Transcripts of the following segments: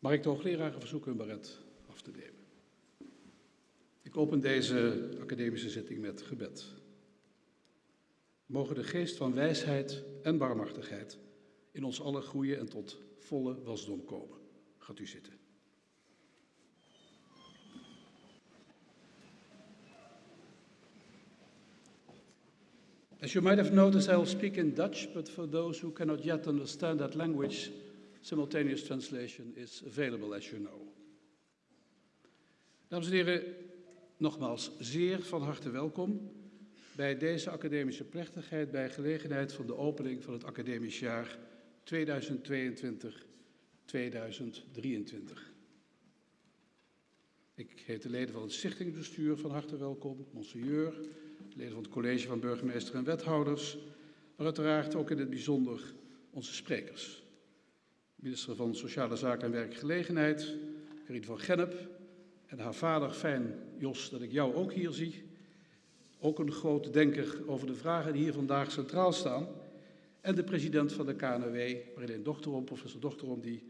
Mag ik de hoogleraren verzoeken hun baret af te nemen? Ik open deze academische zitting met gebed. Mogen de geest van wijsheid en barmhartigheid in ons allen groeien en tot volle wasdom komen. Gaat u zitten. As you might have noticed, I will speak in Dutch, but for those who cannot yet understand that language, simultaneous translation is available, as you know. Dames en heren, nogmaals zeer van harte welkom bij deze academische plechtigheid bij gelegenheid van de opening van het academisch jaar 2022-2023. Ik heet de leden van het stichtingsbestuur van harte welkom, monseigneur, leden van het college van burgemeester en wethouders, maar uiteraard ook in het bijzonder onze sprekers. Minister van Sociale Zaken en Werkgelegenheid, Karin van Gennep, en haar vader, fijn Jos, dat ik jou ook hier zie. Ook een grote denker over de vragen die hier vandaag centraal staan. En de president van de KNW, Marleen Dochterom, professor Dochterom, die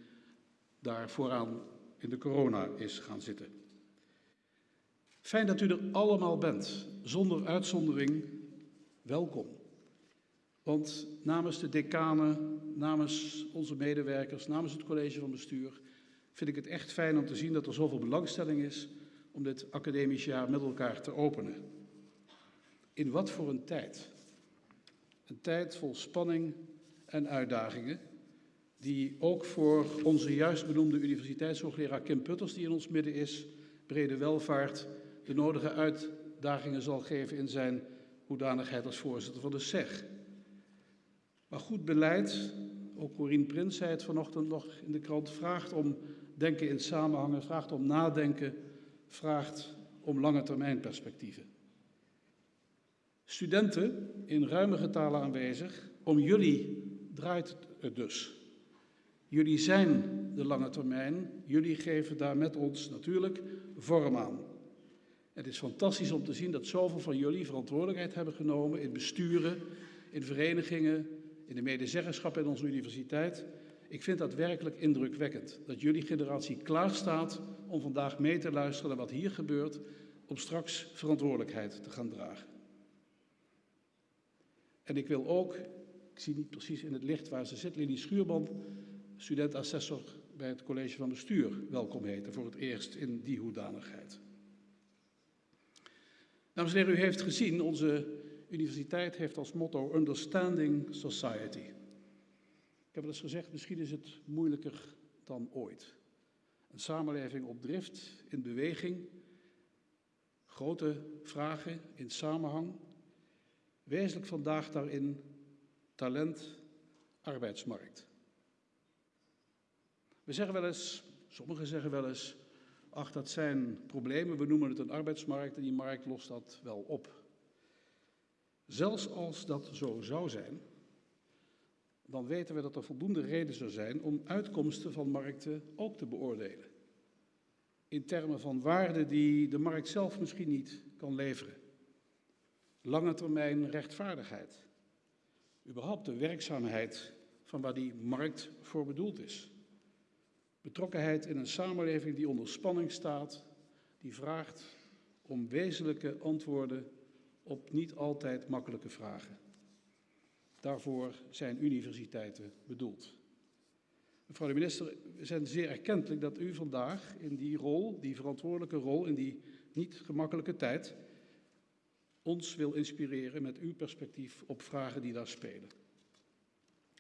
daar vooraan in de corona is gaan zitten. Fijn dat u er allemaal bent, zonder uitzondering. Welkom. Want namens de decanen, namens onze medewerkers, namens het college van bestuur, vind ik het echt fijn om te zien dat er zoveel belangstelling is om dit academisch jaar met elkaar te openen. In wat voor een tijd? Een tijd vol spanning en uitdagingen, die ook voor onze juist benoemde universiteitshoogleraar Kim Putters, die in ons midden is, brede welvaart, de nodige uitdagingen zal geven in zijn hoedanigheid als voorzitter van de SEG. Maar goed beleid, ook Corine Prins zei het vanochtend nog in de krant, vraagt om denken in samenhangen, vraagt om nadenken, vraagt om lange termijn perspectieven. Studenten in ruime getalen aanwezig, om jullie draait het dus. Jullie zijn de lange termijn, jullie geven daar met ons natuurlijk vorm aan. Het is fantastisch om te zien dat zoveel van jullie verantwoordelijkheid hebben genomen in besturen, in verenigingen, in de medezeggenschap in onze universiteit. Ik vind dat werkelijk indrukwekkend, dat jullie generatie klaarstaat om vandaag mee te luisteren naar wat hier gebeurt, om straks verantwoordelijkheid te gaan dragen. En ik wil ook, ik zie niet precies in het licht waar ze zit, Lili Schuurman, student-assessor bij het college van bestuur, welkom heten voor het eerst in die hoedanigheid. Dames en heren, u heeft gezien, onze universiteit heeft als motto Understanding Society. Ik heb het eens gezegd, misschien is het moeilijker dan ooit. Een samenleving op drift, in beweging, grote vragen in samenhang. Wezenlijk vandaag daarin talent, arbeidsmarkt. We zeggen wel eens, sommigen zeggen wel eens, ach dat zijn problemen, we noemen het een arbeidsmarkt en die markt lost dat wel op. Zelfs als dat zo zou zijn, dan weten we dat er voldoende reden zou zijn om uitkomsten van markten ook te beoordelen. In termen van waarden die de markt zelf misschien niet kan leveren. Lange termijn rechtvaardigheid. Überhaupt de werkzaamheid van waar die markt voor bedoeld is. Betrokkenheid in een samenleving die onder spanning staat, die vraagt om wezenlijke antwoorden op niet altijd makkelijke vragen. Daarvoor zijn universiteiten bedoeld. Mevrouw de minister, we zijn zeer erkentelijk dat u vandaag in die rol, die verantwoordelijke rol, in die niet gemakkelijke tijd, ons wil inspireren met uw perspectief op vragen die daar spelen.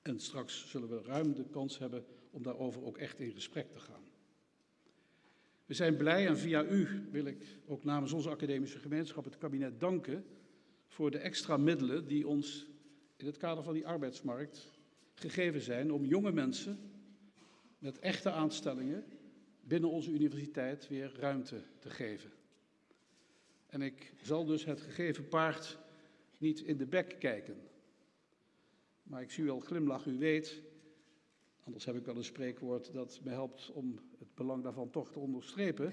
En straks zullen we ruim de kans hebben om daarover ook echt in gesprek te gaan. We zijn blij en via u wil ik ook namens onze academische gemeenschap het kabinet danken voor de extra middelen die ons in het kader van die arbeidsmarkt gegeven zijn om jonge mensen met echte aanstellingen binnen onze universiteit weer ruimte te geven. En ik zal dus het gegeven paard niet in de bek kijken. Maar ik zie u al glimlachen, u weet, anders heb ik wel een spreekwoord dat me helpt om het belang daarvan toch te onderstrepen.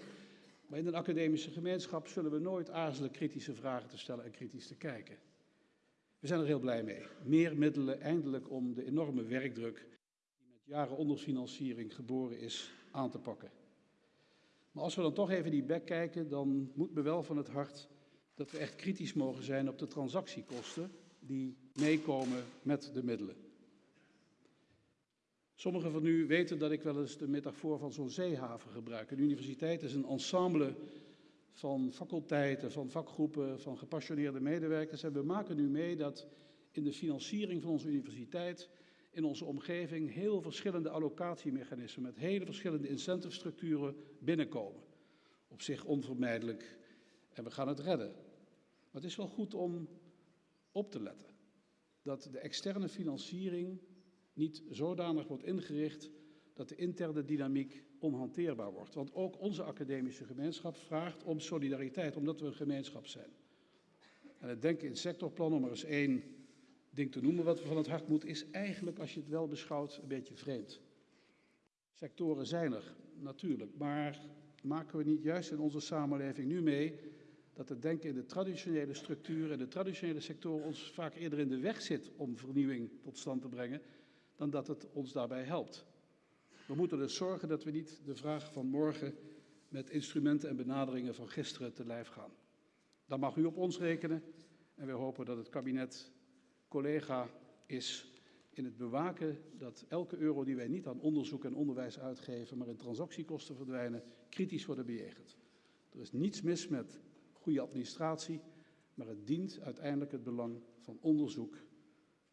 Maar in een academische gemeenschap zullen we nooit aarzelen kritische vragen te stellen en kritisch te kijken. We zijn er heel blij mee. Meer middelen eindelijk om de enorme werkdruk die met jaren onderfinanciering geboren is, aan te pakken. Maar als we dan toch even die bek kijken, dan moet me wel van het hart dat we echt kritisch mogen zijn op de transactiekosten die meekomen met de middelen. Sommigen van u weten dat ik wel eens de metafoor van zo'n zeehaven gebruik. Een universiteit is een ensemble van faculteiten, van vakgroepen, van gepassioneerde medewerkers. En we maken nu mee dat in de financiering van onze universiteit, in onze omgeving, heel verschillende allocatiemechanismen met hele verschillende incentive-structuren binnenkomen. Op zich onvermijdelijk en we gaan het redden. Maar het is wel goed om op te letten dat de externe financiering niet zodanig wordt ingericht dat de interne dynamiek onhanteerbaar wordt. Want ook onze academische gemeenschap vraagt om solidariteit, omdat we een gemeenschap zijn. En het denken in sectorplan, om er eens één ding te noemen wat we van het hart moeten, is eigenlijk, als je het wel beschouwt, een beetje vreemd. Sectoren zijn er, natuurlijk, maar maken we niet juist in onze samenleving nu mee dat het denken in de traditionele structuren en de traditionele sectoren ons vaak eerder in de weg zit om vernieuwing tot stand te brengen, dan dat het ons daarbij helpt. We moeten dus zorgen dat we niet de vraag van morgen met instrumenten en benaderingen van gisteren te lijf gaan. Dan mag u op ons rekenen en we hopen dat het kabinet collega is in het bewaken dat elke euro die wij niet aan onderzoek en onderwijs uitgeven, maar in transactiekosten verdwijnen, kritisch worden bejegend. Er is niets mis met goede administratie, maar het dient uiteindelijk het belang van onderzoek,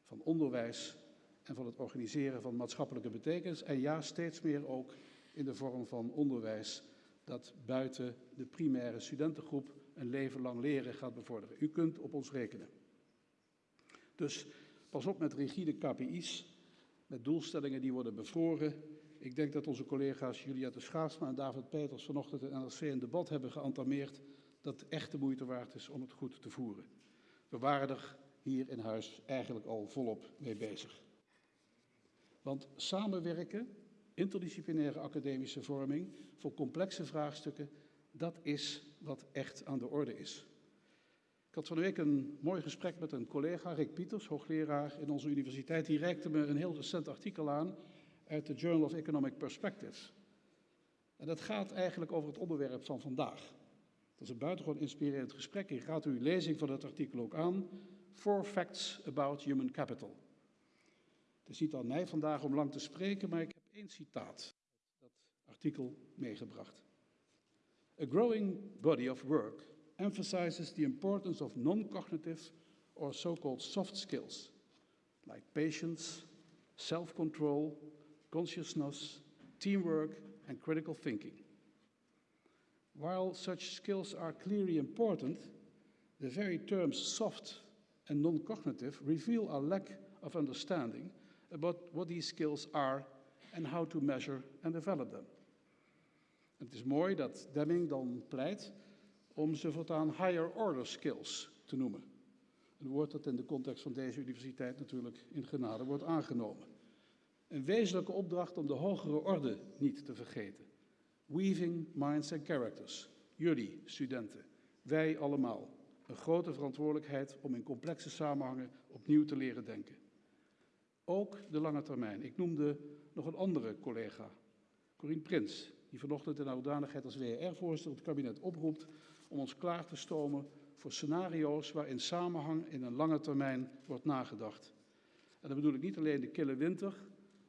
van onderwijs en van het organiseren van maatschappelijke betekenis. En ja, steeds meer ook in de vorm van onderwijs dat buiten de primaire studentengroep een leven lang leren gaat bevorderen. U kunt op ons rekenen. Dus pas op met rigide KPI's, met doelstellingen die worden bevroren. Ik denk dat onze collega's Julia de Schaatsma en David Peters vanochtend in NRC een debat hebben geantameerd dat echt de moeite waard is om het goed te voeren. We waren er hier in huis eigenlijk al volop mee bezig. Want samenwerken, interdisciplinaire academische vorming voor complexe vraagstukken, dat is wat echt aan de orde is. Ik had van de week een mooi gesprek met een collega, Rick Pieters, hoogleraar in onze universiteit. Die reikte me een heel recent artikel aan uit de Journal of Economic Perspectives. En dat gaat eigenlijk over het onderwerp van vandaag. Dat is een buitengewoon inspirerend gesprek. Ik raad u lezing van het artikel ook aan. Four Facts About Human Capital. Het is niet aan mij vandaag om lang te spreken, maar ik heb één citaat dat artikel meegebracht. A growing body of work emphasizes the importance of non-cognitive or so-called soft skills, like patience, self-control, consciousness, teamwork, and critical thinking. While such skills are clearly important, the very terms soft and non-cognitive reveal a lack of understanding about what these skills are and how to measure and develop them. Het is mooi dat Deming dan pleit om ze voortaan higher order skills te noemen. Een woord dat in de context van deze universiteit natuurlijk in genade wordt aangenomen. Een wezenlijke opdracht om de hogere orde niet te vergeten. Weaving minds and characters. Jullie, studenten, wij allemaal. Een grote verantwoordelijkheid om in complexe samenhangen opnieuw te leren denken. Ook de lange termijn. Ik noemde nog een andere collega, Corine Prins, die vanochtend in hoedanigheid als WR-voorzitter het kabinet oproept om ons klaar te stomen voor scenario's waarin samenhang in een lange termijn wordt nagedacht. En dan bedoel ik niet alleen de kille winter,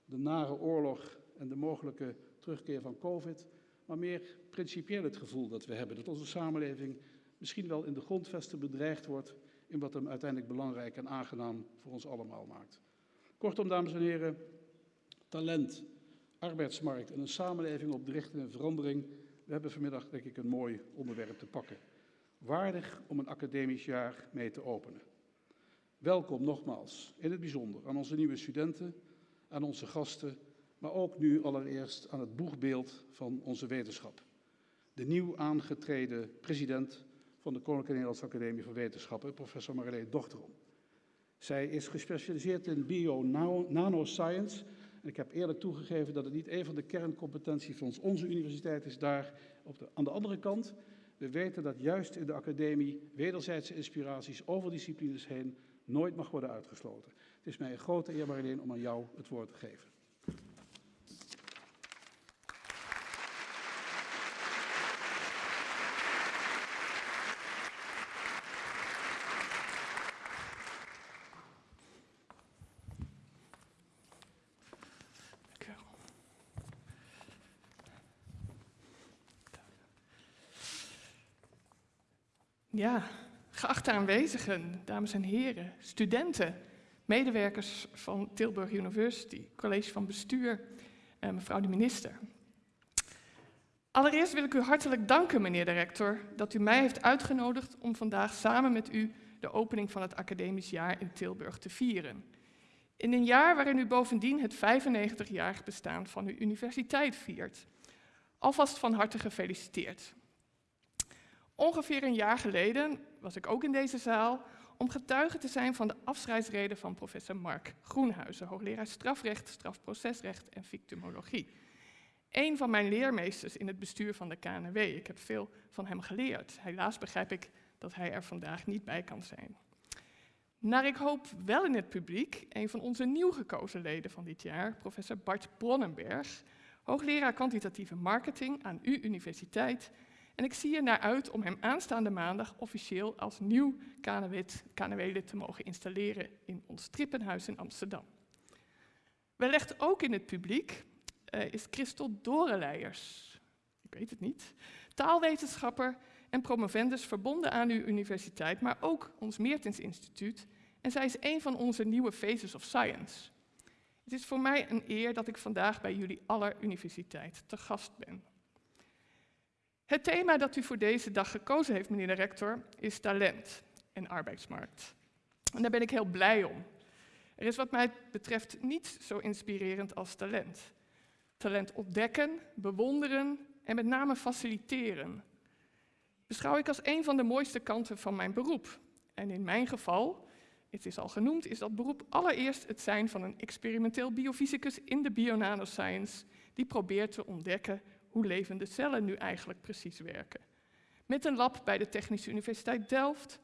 de nare oorlog en de mogelijke terugkeer van COVID, maar meer principieel het gevoel dat we hebben dat onze samenleving misschien wel in de grondvesten bedreigd wordt in wat hem uiteindelijk belangrijk en aangenaam voor ons allemaal maakt. Kortom, dames en heren, talent, arbeidsmarkt en een samenleving op de en verandering. We hebben vanmiddag, denk ik, een mooi onderwerp te pakken. Waardig om een academisch jaar mee te openen. Welkom nogmaals, in het bijzonder, aan onze nieuwe studenten, aan onze gasten, maar ook nu allereerst aan het boegbeeld van onze wetenschap. De nieuw aangetreden president van de Koninklijke Nederlandse Academie van Wetenschappen, professor Marleen Dochterom. Zij is gespecialiseerd in bio-nanoscience. En ik heb eerlijk toegegeven dat het niet een van de kerncompetenties van onze universiteit is daar. Op de, aan de andere kant, we weten dat juist in de academie wederzijdse inspiraties over disciplines heen nooit mag worden uitgesloten. Het is mij een grote eer, om aan jou het woord te geven. Ja, geachte aanwezigen, dames en heren, studenten, medewerkers van Tilburg University, college van bestuur, en mevrouw de minister. Allereerst wil ik u hartelijk danken, meneer de rector, dat u mij heeft uitgenodigd om vandaag samen met u de opening van het academisch jaar in Tilburg te vieren. In een jaar waarin u bovendien het 95-jarig bestaan van uw universiteit viert. Alvast van harte gefeliciteerd. Ongeveer een jaar geleden was ik ook in deze zaal om getuige te zijn van de afscheidsreden van professor Mark Groenhuizen, hoogleraar strafrecht, strafprocesrecht en victimologie. Een van mijn leermeesters in het bestuur van de KNW. Ik heb veel van hem geleerd. Helaas begrijp ik dat hij er vandaag niet bij kan zijn. Naar ik hoop wel in het publiek een van onze nieuw gekozen leden van dit jaar, professor Bart Bronnenberg, hoogleraar kwantitatieve marketing aan uw universiteit. En ik zie er naar uit om hem aanstaande maandag officieel als nieuw KNW-lid te mogen installeren in ons Trippenhuis in Amsterdam. Wellicht ook in het publiek uh, is Christel Doreleijers. Ik weet het niet. Taalwetenschapper en promovendus verbonden aan uw universiteit, maar ook ons Meertens Instituut. En zij is een van onze nieuwe Faces of Science. Het is voor mij een eer dat ik vandaag bij jullie aller universiteit te gast ben. Het thema dat u voor deze dag gekozen heeft, meneer de rector, is talent en arbeidsmarkt. En daar ben ik heel blij om. Er is wat mij betreft niet zo inspirerend als talent. Talent ontdekken, bewonderen en met name faciliteren. Beschouw ik als een van de mooiste kanten van mijn beroep. En in mijn geval, het is al genoemd, is dat beroep allereerst het zijn van een experimenteel biofysicus in de bionanoscience die probeert te ontdekken hoe levende cellen nu eigenlijk precies werken. Met een lab bij de Technische Universiteit Delft.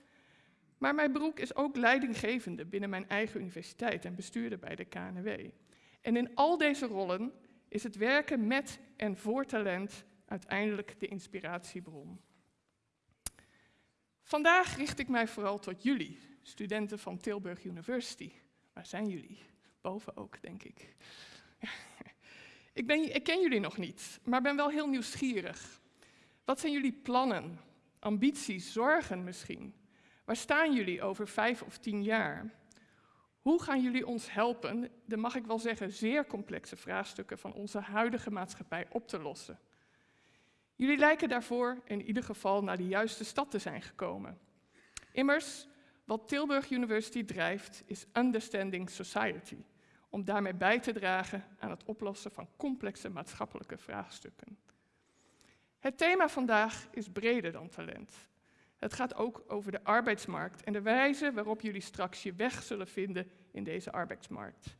Maar mijn beroep is ook leidinggevende binnen mijn eigen universiteit en bestuurder bij de KNW. En in al deze rollen is het werken met en voor talent uiteindelijk de inspiratiebron. Vandaag richt ik mij vooral tot jullie, studenten van Tilburg University. Waar zijn jullie? Boven ook, denk ik. Ik, ik ken jullie nog niet, maar ben wel heel nieuwsgierig. Wat zijn jullie plannen, ambities, zorgen misschien? Waar staan jullie over vijf of tien jaar? Hoe gaan jullie ons helpen de, mag ik wel zeggen, zeer complexe vraagstukken van onze huidige maatschappij op te lossen? Jullie lijken daarvoor in ieder geval naar de juiste stad te zijn gekomen. Immers, wat Tilburg University drijft, is Understanding Society om daarmee bij te dragen aan het oplossen van complexe maatschappelijke vraagstukken. Het thema vandaag is breder dan talent. Het gaat ook over de arbeidsmarkt en de wijze waarop jullie straks je weg zullen vinden in deze arbeidsmarkt.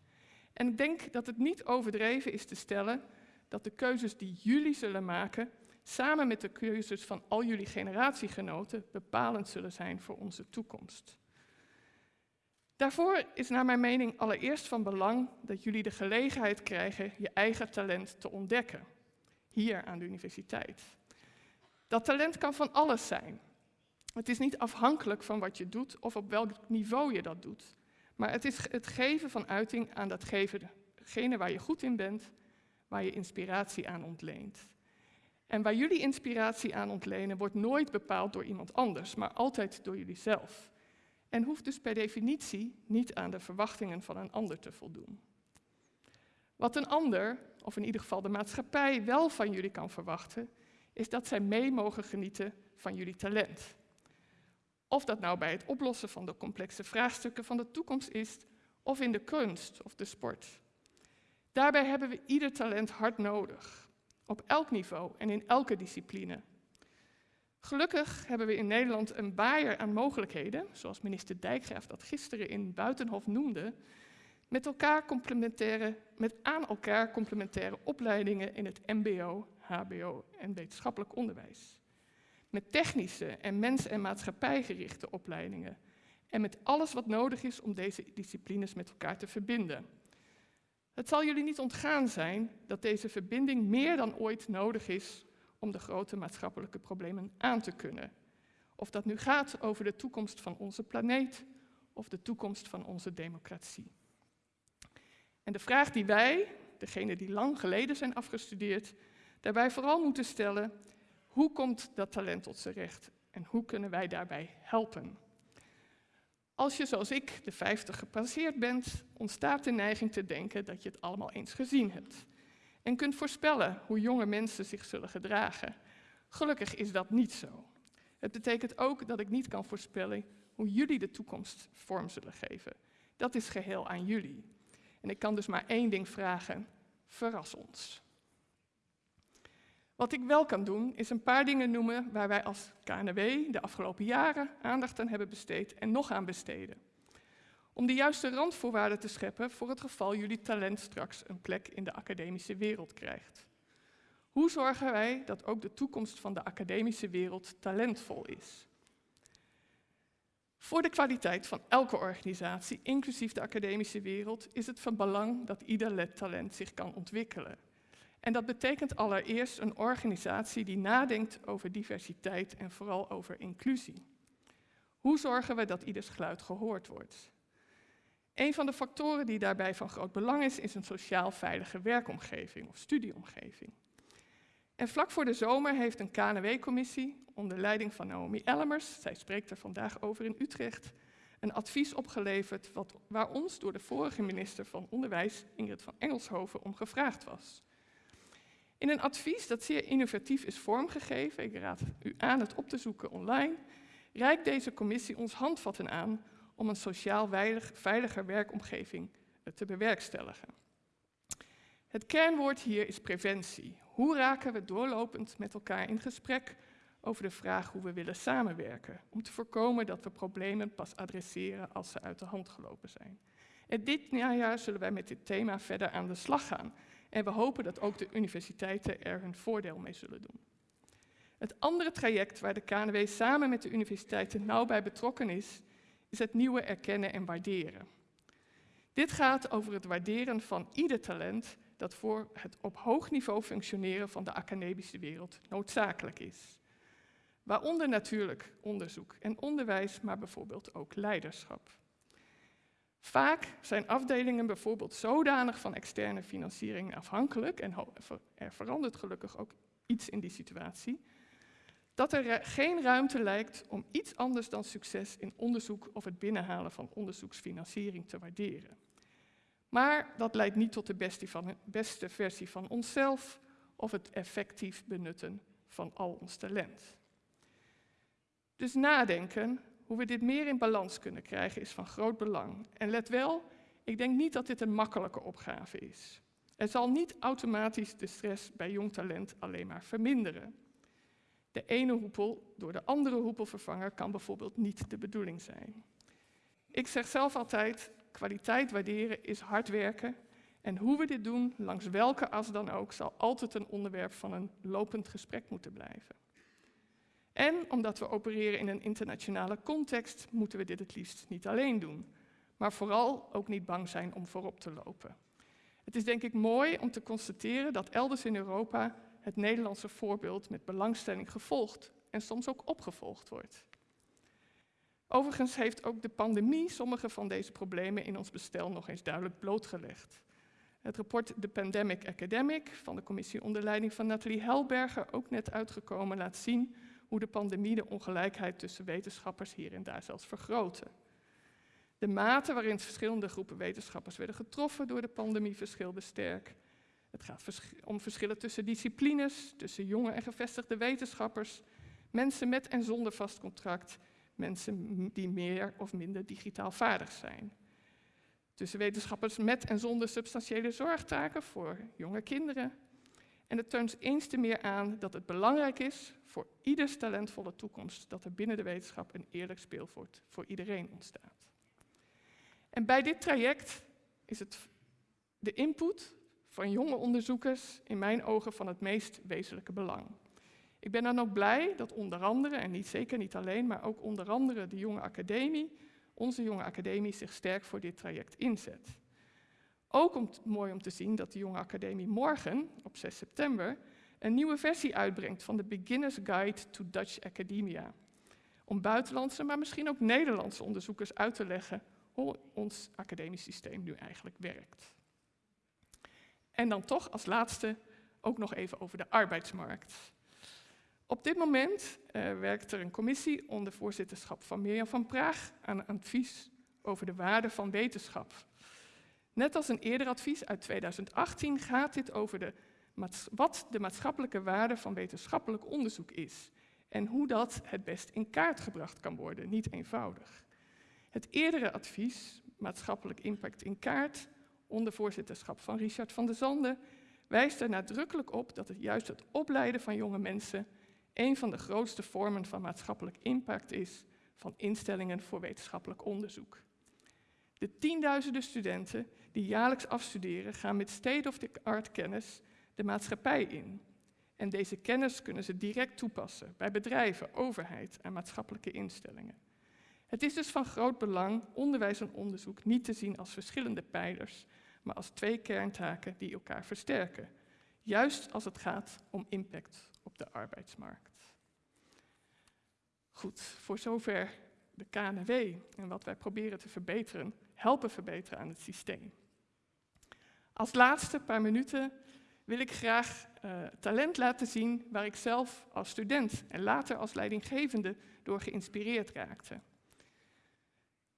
En ik denk dat het niet overdreven is te stellen dat de keuzes die jullie zullen maken, samen met de keuzes van al jullie generatiegenoten, bepalend zullen zijn voor onze toekomst. Daarvoor is naar mijn mening allereerst van belang dat jullie de gelegenheid krijgen je eigen talent te ontdekken, hier aan de universiteit. Dat talent kan van alles zijn. Het is niet afhankelijk van wat je doet of op welk niveau je dat doet, maar het is het geven van uiting aan datgene waar je goed in bent, waar je inspiratie aan ontleent. En waar jullie inspiratie aan ontlenen wordt nooit bepaald door iemand anders, maar altijd door jullie zelf en hoeft dus per definitie niet aan de verwachtingen van een ander te voldoen. Wat een ander, of in ieder geval de maatschappij, wel van jullie kan verwachten, is dat zij mee mogen genieten van jullie talent. Of dat nou bij het oplossen van de complexe vraagstukken van de toekomst is, of in de kunst of de sport. Daarbij hebben we ieder talent hard nodig, op elk niveau en in elke discipline. Gelukkig hebben we in Nederland een baaier aan mogelijkheden, zoals minister Dijkgraaf dat gisteren in Buitenhof noemde, met, elkaar complementaire, met aan elkaar complementaire opleidingen in het MBO, HBO en wetenschappelijk onderwijs. Met technische en mens- en maatschappijgerichte opleidingen. En met alles wat nodig is om deze disciplines met elkaar te verbinden. Het zal jullie niet ontgaan zijn dat deze verbinding meer dan ooit nodig is om de grote maatschappelijke problemen aan te kunnen. Of dat nu gaat over de toekomst van onze planeet of de toekomst van onze democratie. En de vraag die wij, degenen die lang geleden zijn afgestudeerd, daarbij vooral moeten stellen, hoe komt dat talent tot zijn recht? En hoe kunnen wij daarbij helpen? Als je zoals ik de 50 gepasseerd bent, ontstaat de neiging te denken dat je het allemaal eens gezien hebt. En kunt voorspellen hoe jonge mensen zich zullen gedragen. Gelukkig is dat niet zo. Het betekent ook dat ik niet kan voorspellen hoe jullie de toekomst vorm zullen geven. Dat is geheel aan jullie. En ik kan dus maar één ding vragen: verras ons. Wat ik wel kan doen, is een paar dingen noemen waar wij als KNW de afgelopen jaren aandacht aan hebben besteed en nog aan besteden. Om de juiste randvoorwaarden te scheppen voor het geval jullie talent straks een plek in de academische wereld krijgt. Hoe zorgen wij dat ook de toekomst van de academische wereld talentvol is? Voor de kwaliteit van elke organisatie, inclusief de academische wereld, is het van belang dat ieder talent zich kan ontwikkelen. En dat betekent allereerst een organisatie die nadenkt over diversiteit en vooral over inclusie. Hoe zorgen we dat ieders geluid gehoord wordt? Een van de factoren die daarbij van groot belang is, is een sociaal veilige werkomgeving of studieomgeving. En vlak voor de zomer heeft een KNW-commissie onder leiding van Naomi Ellemers, zij spreekt er vandaag over in Utrecht, een advies opgeleverd wat, waar ons door de vorige minister van Onderwijs, Ingrid van Engelshoven, om gevraagd was. In een advies dat zeer innovatief is vormgegeven, ik raad u aan het op te zoeken online, reikt deze commissie ons handvatten aan om een sociaal veilig, veiliger werkomgeving eh, te bewerkstelligen. Het kernwoord hier is preventie. Hoe raken we doorlopend met elkaar in gesprek over de vraag hoe we willen samenwerken, om te voorkomen dat we problemen pas adresseren als ze uit de hand gelopen zijn. En dit najaar zullen wij met dit thema verder aan de slag gaan. En we hopen dat ook de universiteiten er hun voordeel mee zullen doen. Het andere traject waar de KNW samen met de universiteiten nauw bij betrokken is, is het nieuwe erkennen en waarderen. Dit gaat over het waarderen van ieder talent dat voor het op hoog niveau functioneren van de academische wereld noodzakelijk is. Waaronder natuurlijk onderzoek en onderwijs, maar bijvoorbeeld ook leiderschap. Vaak zijn afdelingen bijvoorbeeld zodanig van externe financiering afhankelijk, en er verandert gelukkig ook iets in die situatie, dat er geen ruimte lijkt om iets anders dan succes in onderzoek of het binnenhalen van onderzoeksfinanciering te waarderen. Maar dat leidt niet tot de beste, van, beste versie van onszelf of het effectief benutten van al ons talent. Dus nadenken hoe we dit meer in balans kunnen krijgen is van groot belang. En let wel, ik denk niet dat dit een makkelijke opgave is. Het zal niet automatisch de stress bij jong talent alleen maar verminderen. De ene hoepel door de andere hoepel vervangen kan bijvoorbeeld niet de bedoeling zijn. Ik zeg zelf altijd, kwaliteit waarderen is hard werken en hoe we dit doen, langs welke as dan ook, zal altijd een onderwerp van een lopend gesprek moeten blijven. En omdat we opereren in een internationale context, moeten we dit het liefst niet alleen doen, maar vooral ook niet bang zijn om voorop te lopen. Het is denk ik mooi om te constateren dat elders in Europa het Nederlandse voorbeeld met belangstelling gevolgd en soms ook opgevolgd wordt. Overigens heeft ook de pandemie sommige van deze problemen in ons bestel nog eens duidelijk blootgelegd. Het rapport The Pandemic Academic van de commissie onder leiding van Nathalie Helberger, ook net uitgekomen, laat zien hoe de pandemie de ongelijkheid tussen wetenschappers hier en daar zelfs vergrootte. De mate waarin verschillende groepen wetenschappers werden getroffen door de pandemie verschilde sterk. Het gaat om verschillen tussen disciplines, tussen jonge en gevestigde wetenschappers, mensen met en zonder vast contract, mensen die meer of minder digitaal vaardig zijn. Tussen wetenschappers met en zonder substantiële zorgtaken voor jonge kinderen, en het toont eens te meer aan dat het belangrijk is voor ieders talentvolle toekomst dat er binnen de wetenschap een eerlijk speelveld voor iedereen ontstaat. En bij dit traject is het de input van jonge onderzoekers in mijn ogen van het meest wezenlijke belang. Ik ben dan ook blij dat onder andere, en niet zeker niet alleen, maar ook onder andere de jonge academie, onze jonge academie zich sterk voor dit traject inzet. Ook om, mooi om te zien dat de Jonge Academie morgen, op 6 september, een nieuwe versie uitbrengt van de Beginner's Guide to Dutch Academia. Om buitenlandse, maar misschien ook Nederlandse onderzoekers uit te leggen hoe ons academisch systeem nu eigenlijk werkt. En dan toch als laatste ook nog even over de arbeidsmarkt. Op dit moment uh, werkt er een commissie onder voorzitterschap van Mirjam van Praag aan een advies over de waarde van wetenschap. Net als een eerder advies uit 2018 gaat dit over de, wat de maatschappelijke waarde van wetenschappelijk onderzoek is en hoe dat het best in kaart gebracht kan worden, niet eenvoudig. Het eerdere advies, maatschappelijk impact in kaart, onder voorzitterschap van Richard van der Zanden, wijst er nadrukkelijk op dat het juist het opleiden van jonge mensen een van de grootste vormen van maatschappelijk impact is van instellingen voor wetenschappelijk onderzoek. De tienduizenden studenten die jaarlijks afstuderen gaan met state-of-the-art kennis de maatschappij in. En deze kennis kunnen ze direct toepassen bij bedrijven, overheid en maatschappelijke instellingen. Het is dus van groot belang onderwijs en onderzoek niet te zien als verschillende pijlers, maar als twee kerntaken die elkaar versterken. Juist als het gaat om impact op de arbeidsmarkt. Goed, voor zover de KNW en wat wij proberen te verbeteren, helpen verbeteren aan het systeem. Als laatste paar minuten wil ik graag uh, talent laten zien waar ik zelf als student en later als leidinggevende door geïnspireerd raakte.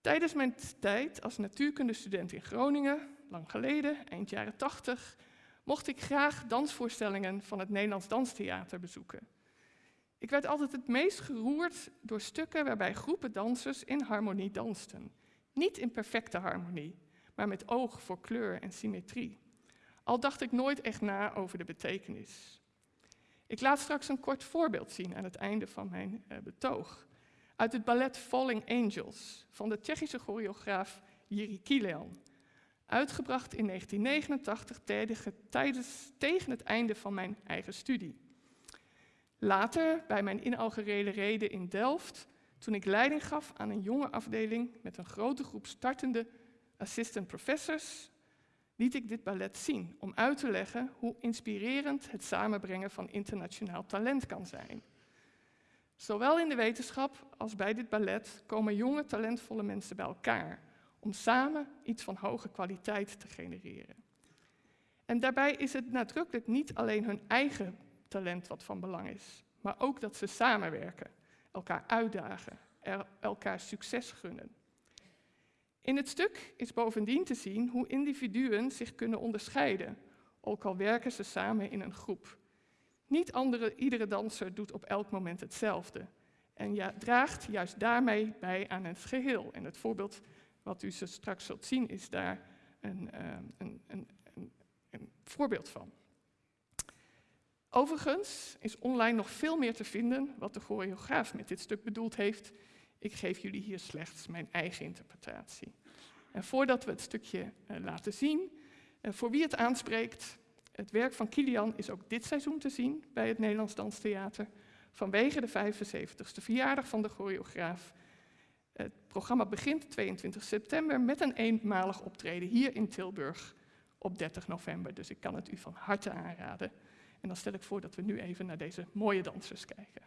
Tijdens mijn tijd als natuurkundestudent in Groningen, lang geleden, eind jaren 80, mocht ik graag dansvoorstellingen van het Nederlands Danstheater bezoeken. Ik werd altijd het meest geroerd door stukken waarbij groepen dansers in harmonie dansten. Niet in perfecte harmonie, maar met oog voor kleur en symmetrie. Al dacht ik nooit echt na over de betekenis. Ik laat straks een kort voorbeeld zien aan het einde van mijn uh, betoog. Uit het ballet Falling Angels van de Tsjechische choreograaf Jiří Kilian. Uitgebracht in 1989 tijdens, tegen het einde van mijn eigen studie. Later, bij mijn inaugurele reden in Delft, toen ik leiding gaf aan een jonge afdeling met een grote groep startende assistant professors, liet ik dit ballet zien om uit te leggen hoe inspirerend het samenbrengen van internationaal talent kan zijn. Zowel in de wetenschap als bij dit ballet komen jonge talentvolle mensen bij elkaar om samen iets van hoge kwaliteit te genereren. En daarbij is het nadrukkelijk niet alleen hun eigen talent wat van belang is, maar ook dat ze samenwerken, elkaar uitdagen, elkaar succes gunnen. In het stuk is bovendien te zien hoe individuen zich kunnen onderscheiden, ook al werken ze samen in een groep. Niet andere, iedere danser doet op elk moment hetzelfde en ja, draagt juist daarmee bij aan het geheel. En het voorbeeld wat u straks zult zien is daar een, uh, een, een, een voorbeeld van. Overigens is online nog veel meer te vinden wat de choreograaf met dit stuk bedoeld heeft ik geef jullie hier slechts mijn eigen interpretatie. En voordat we het stukje uh, laten zien, uh, voor wie het aanspreekt, het werk van Kilian is ook dit seizoen te zien bij het Nederlands Danstheater vanwege de 75ste verjaardag van de choreograaf. Het programma begint 22 september met een eenmalig optreden hier in Tilburg op 30 november. Dus ik kan het u van harte aanraden. En dan stel ik voor dat we nu even naar deze mooie dansers kijken.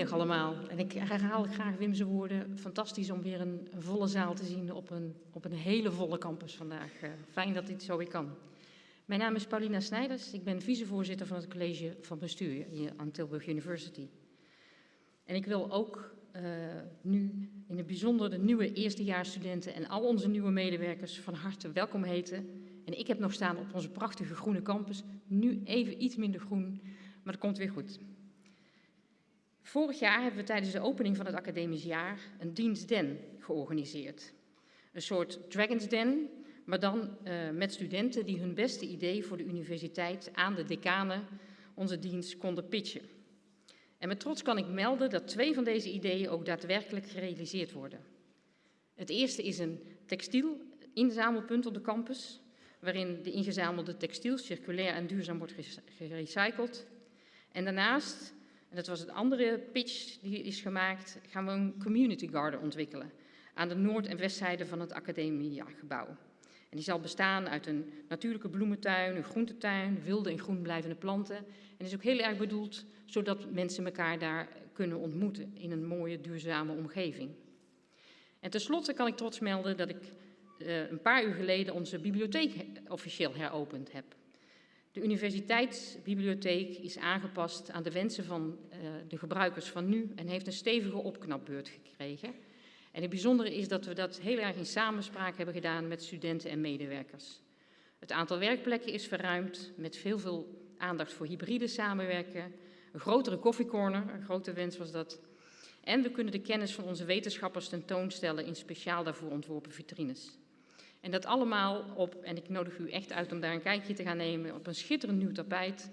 Goedemiddag allemaal. En ik herhaal graag Wim's woorden. Fantastisch om weer een volle zaal te zien op een, op een hele volle campus vandaag. Uh, fijn dat dit zo weer kan. Mijn naam is Paulina Snijders. Ik ben vicevoorzitter van het college van bestuur hier aan Tilburg University. En ik wil ook uh, nu in het bijzonder de nieuwe eerstejaarsstudenten en al onze nieuwe medewerkers van harte welkom heten. En ik heb nog staan op onze prachtige groene campus, nu even iets minder groen, maar dat komt weer goed. Vorig jaar hebben we tijdens de opening van het academisch jaar een dienstden georganiseerd. Een soort Dragon's Den, maar dan uh, met studenten die hun beste idee voor de universiteit aan de decanen onze dienst konden pitchen. En met trots kan ik melden dat twee van deze ideeën ook daadwerkelijk gerealiseerd worden. Het eerste is een textiel inzamelpunt op de campus, waarin de ingezamelde textiel circulair en duurzaam wordt gerecycled. En daarnaast, en dat was het andere pitch die is gemaakt, gaan we een community garden ontwikkelen aan de noord- en westzijde van het academiegebouw. En die zal bestaan uit een natuurlijke bloementuin, een groentetuin, wilde en groen blijvende planten. En is ook heel erg bedoeld zodat mensen elkaar daar kunnen ontmoeten in een mooie, duurzame omgeving. En tenslotte kan ik trots melden dat ik uh, een paar uur geleden onze bibliotheek officieel heropend heb. De universiteitsbibliotheek is aangepast aan de wensen van uh, de gebruikers van nu en heeft een stevige opknapbeurt gekregen. En het bijzondere is dat we dat heel erg in samenspraak hebben gedaan met studenten en medewerkers. Het aantal werkplekken is verruimd met veel, veel aandacht voor hybride samenwerken, een grotere koffiecorner, een grote wens was dat. En we kunnen de kennis van onze wetenschappers tentoonstellen in speciaal daarvoor ontworpen vitrines. En dat allemaal op, en ik nodig u echt uit om daar een kijkje te gaan nemen, op een schitterend nieuw tapijt,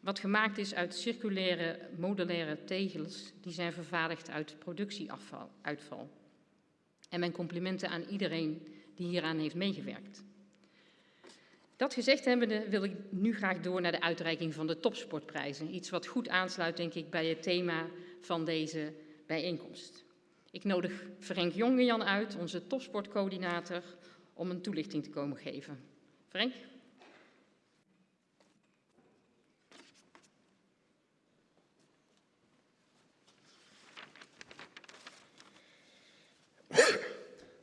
wat gemaakt is uit circulaire modulaire tegels die zijn vervaardigd uit productieafval. En mijn complimenten aan iedereen die hieraan heeft meegewerkt. Dat gezegd hebbende wil ik nu graag door naar de uitreiking van de topsportprijzen. Iets wat goed aansluit, denk ik, bij het thema van deze bijeenkomst. Ik nodig Frank Jongejan uit, onze topsportcoördinator, om een toelichting te komen geven. Frank?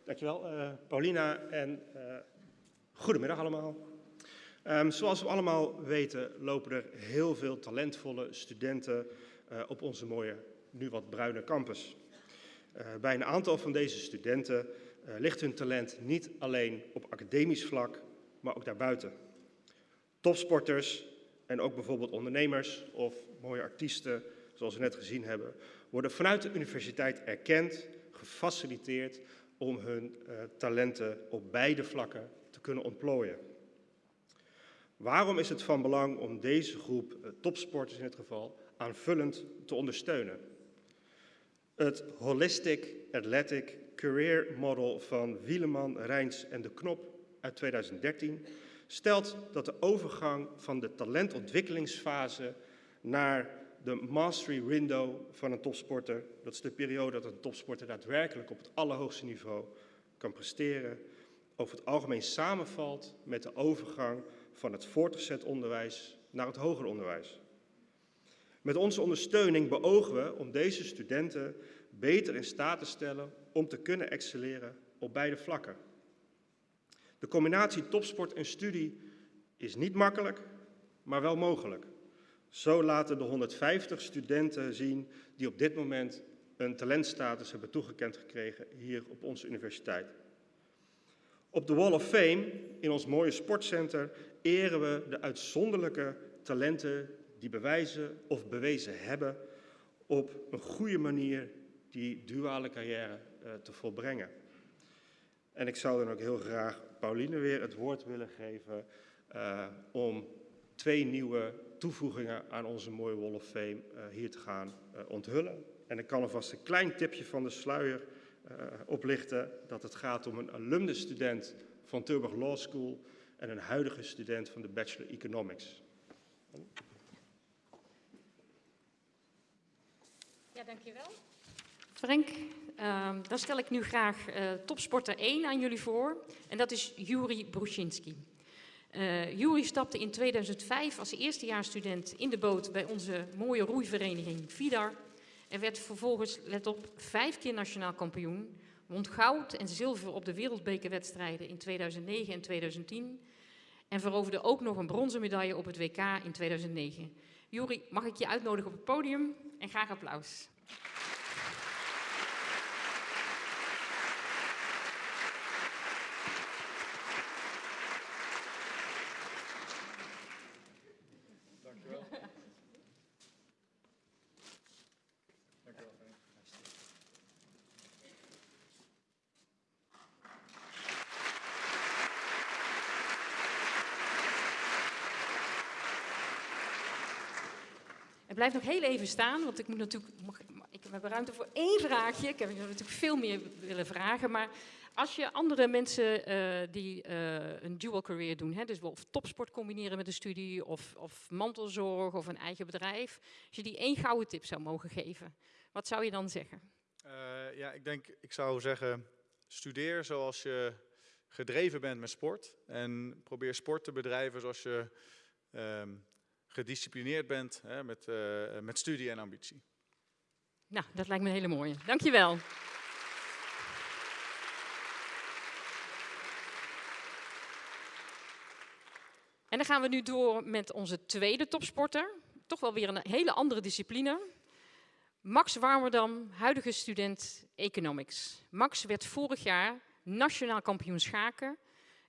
Dankjewel, uh, Paulina, en uh, goedemiddag allemaal. Um, zoals we allemaal weten lopen er heel veel talentvolle studenten uh, op onze mooie, nu wat bruine campus. Bij een aantal van deze studenten uh, ligt hun talent niet alleen op academisch vlak, maar ook daarbuiten. Topsporters en ook bijvoorbeeld ondernemers of mooie artiesten, zoals we net gezien hebben, worden vanuit de universiteit erkend, gefaciliteerd om hun talenten op beide vlakken te kunnen ontplooien. Waarom is het van belang om deze groep eh, topsporters in dit geval aanvullend te ondersteunen? Het Holistic Athletic Career Model van Wieleman, Rijns en de Knop uit 2013 stelt dat de overgang van de talentontwikkelingsfase naar de mastery window van een topsporter, dat is de periode dat een topsporter daadwerkelijk op het allerhoogste niveau kan presteren, over het algemeen samenvalt met de overgang van het voortgezet onderwijs naar het hoger onderwijs. Met onze ondersteuning beogen we om deze studenten beter in staat te stellen om te kunnen excelleren op beide vlakken. De combinatie topsport en studie is niet makkelijk, maar wel mogelijk. Zo laten de 150 studenten zien die op dit moment een talentstatus hebben toegekend gekregen hier op onze universiteit. Op de Wall of Fame in ons mooie sportcenter eren we de uitzonderlijke talenten die bewijzen of bewezen hebben op een goede manier die duale carrière te volbrengen. En ik zou dan ook heel graag Pauline weer het woord willen geven uh, om twee nieuwe toevoegingen aan onze mooie Wall of Fame uh, hier te gaan onthullen. En ik kan alvast een klein tipje van de sluier oplichten dat het gaat om een alumnus-student van Tilburg Law School en een huidige student van de Bachelor Economics. Ja, dankjewel. Frank, uh, dan stel ik nu graag uh, topsporter 1 aan jullie voor. En dat is Juri Bruszinski. Uh, Juri stapte in 2005 als eerstejaarsstudent in de boot bij onze mooie roeivereniging VIDAR. En werd vervolgens, let op, vijf keer nationaal kampioen. Won goud en zilver op de wereldbekerwedstrijden in 2009 en 2010 en veroverde ook nog een bronzen medaille op het WK in 2009. Juri, mag ik je uitnodigen op het podium en graag applaus. Blijf nog heel even staan, want ik moet natuurlijk. Mag, ik heb ruimte voor één vraagje. Ik heb natuurlijk veel meer willen vragen. Maar als je andere mensen uh, die uh, een dual career doen, hè, dus of topsport combineren met een studie, of, of mantelzorg of een eigen bedrijf, als je die één gouden tip zou mogen geven, wat zou je dan zeggen? Uh, ja, ik denk, ik zou zeggen, studeer zoals je gedreven bent met sport. En probeer sport te bedrijven zoals je um, gedisciplineerd bent hè, met, uh, met studie en ambitie. Nou, dat lijkt me een hele mooie. Dankjewel. En dan gaan we nu door met onze tweede topsporter. Toch wel weer een hele andere discipline. Max Warmerdam, huidige student Economics. Max werd vorig jaar nationaal kampioen schaken.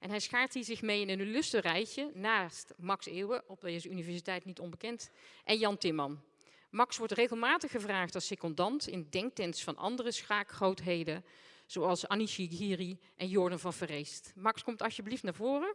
En hij schaart hier zich mee in een illustre rijtje naast Max Eeuwen, op deze universiteit niet onbekend, en Jan Timman. Max wordt regelmatig gevraagd als secondant in denktents van andere schaakgrootheden, zoals Annie Shigiri en Jordan van Verreest. Max, komt alsjeblieft naar voren.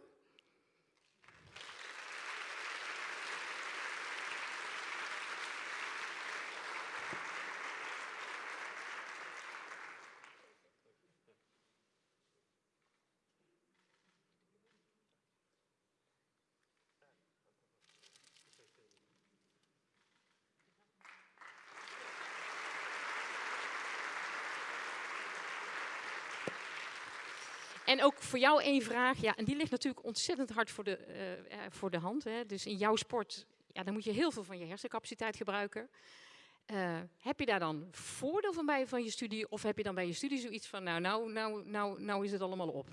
En ook voor jou één vraag, ja, en die ligt natuurlijk ontzettend hard voor de, uh, voor de hand. Hè. Dus in jouw sport, ja, dan moet je heel veel van je hersencapaciteit gebruiken. Uh, heb je daar dan voordeel van bij van je studie, of heb je dan bij je studie zoiets van, nou, nou, nou, nou, nou is het allemaal op?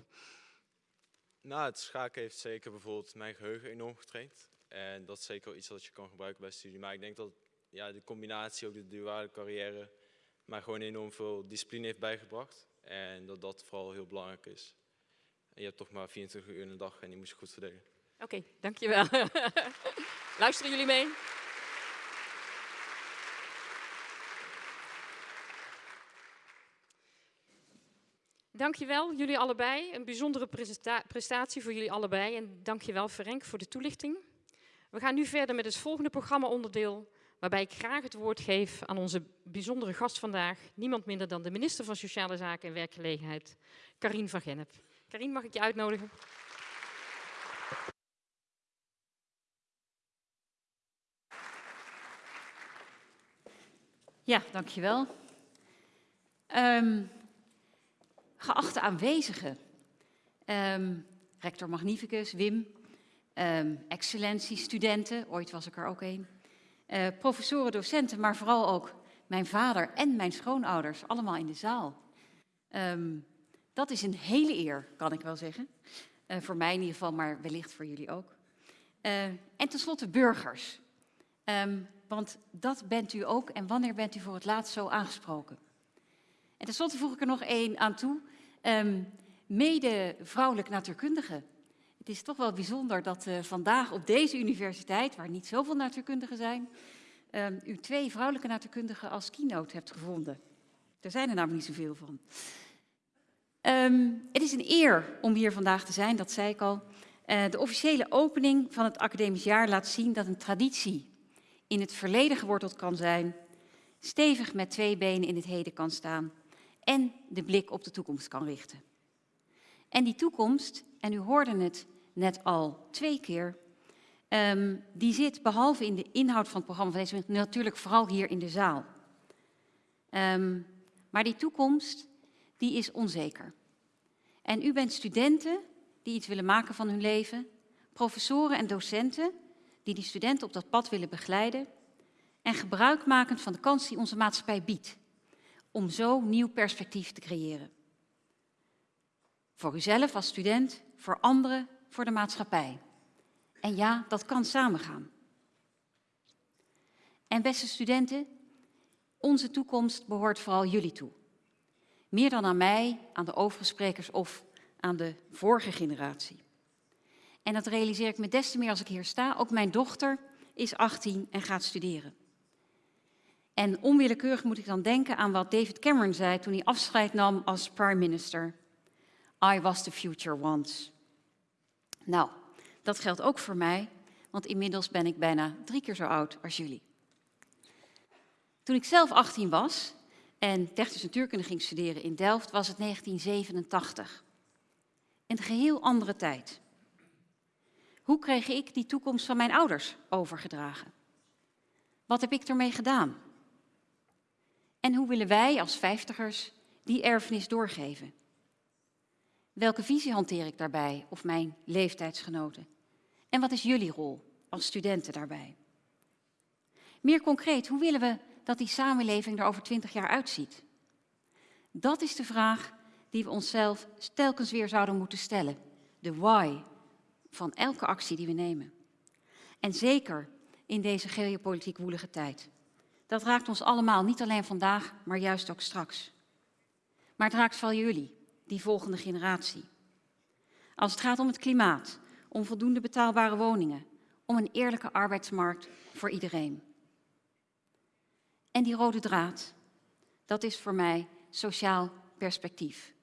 Nou, het schaken heeft zeker bijvoorbeeld mijn geheugen enorm getraind. En dat is zeker wel iets wat je kan gebruiken bij studie. Maar ik denk dat ja, de combinatie, ook de duale carrière, mij gewoon enorm veel discipline heeft bijgebracht. En dat dat vooral heel belangrijk is. En je hebt toch maar 24 uur in de dag en die moet je goed verdelen. Oké, dankjewel. Luisteren jullie mee? Dankjewel, jullie allebei. Een bijzondere prestatie voor jullie allebei. En dankjewel, Ferenc, voor de toelichting. We gaan nu verder met het volgende programma-onderdeel, waarbij ik graag het woord geef aan onze bijzondere gast vandaag, niemand minder dan de minister van Sociale Zaken en Werkgelegenheid, Karine van Gennep. Karin, mag ik je uitnodigen? Ja, dankjewel. Um, geachte aanwezigen, um, rector Magnificus, Wim, um, excellentie, ooit was ik er ook een, uh, professoren, docenten, maar vooral ook mijn vader en mijn schoonouders, allemaal in de zaal. Dat is een hele eer, kan ik wel zeggen. Uh, voor mij in ieder geval, maar wellicht voor jullie ook. Uh, en tenslotte burgers. Um, want dat bent u ook. En wanneer bent u voor het laatst zo aangesproken? En tenslotte voeg ik er nog één aan toe. Um, mede vrouwelijk natuurkundige. Het is toch wel bijzonder dat uh, vandaag op deze universiteit, waar niet zoveel natuurkundigen zijn, um, u twee vrouwelijke natuurkundigen als keynote hebt gevonden. Er zijn er namelijk niet zoveel van. Um, het is een eer om hier vandaag te zijn, dat zei ik al. Uh, de officiële opening van het academisch jaar laat zien dat een traditie in het verleden geworteld kan zijn, stevig met twee benen in het heden kan staan en de blik op de toekomst kan richten. En die toekomst, en u hoorde het net al twee keer, um, die zit behalve in de inhoud van het programma van deze natuurlijk vooral hier in de zaal. Um, maar die toekomst die is onzeker. En u bent studenten die iets willen maken van hun leven, professoren en docenten die die studenten op dat pad willen begeleiden en gebruikmakend van de kans die onze maatschappij biedt om zo nieuw perspectief te creëren. Voor uzelf als student, voor anderen, voor de maatschappij. En ja, dat kan samengaan. En beste studenten, onze toekomst behoort vooral jullie toe. Meer dan aan mij, aan de overige sprekers of aan de vorige generatie. En dat realiseer ik me des te meer als ik hier sta. Ook mijn dochter is 18 en gaat studeren. En onwillekeurig moet ik dan denken aan wat David Cameron zei toen hij afscheid nam als prime minister. I was the future once. Nou, dat geldt ook voor mij, want inmiddels ben ik bijna drie keer zo oud als jullie. Toen ik zelf 18 was en technische natuurkunde ging studeren in Delft, was het 1987. Een geheel andere tijd. Hoe kreeg ik die toekomst van mijn ouders overgedragen? Wat heb ik ermee gedaan? En hoe willen wij als vijftigers die erfenis doorgeven? Welke visie hanteer ik daarbij of mijn leeftijdsgenoten? En wat is jullie rol als studenten daarbij? Meer concreet, hoe willen we dat die samenleving er over twintig jaar uitziet? Dat is de vraag die we onszelf telkens weer zouden moeten stellen. De why van elke actie die we nemen. En zeker in deze geopolitiek woelige tijd. Dat raakt ons allemaal, niet alleen vandaag, maar juist ook straks. Maar het raakt vooral jullie, die volgende generatie. Als het gaat om het klimaat, om voldoende betaalbare woningen, om een eerlijke arbeidsmarkt voor iedereen. En die rode draad, dat is voor mij sociaal perspectief.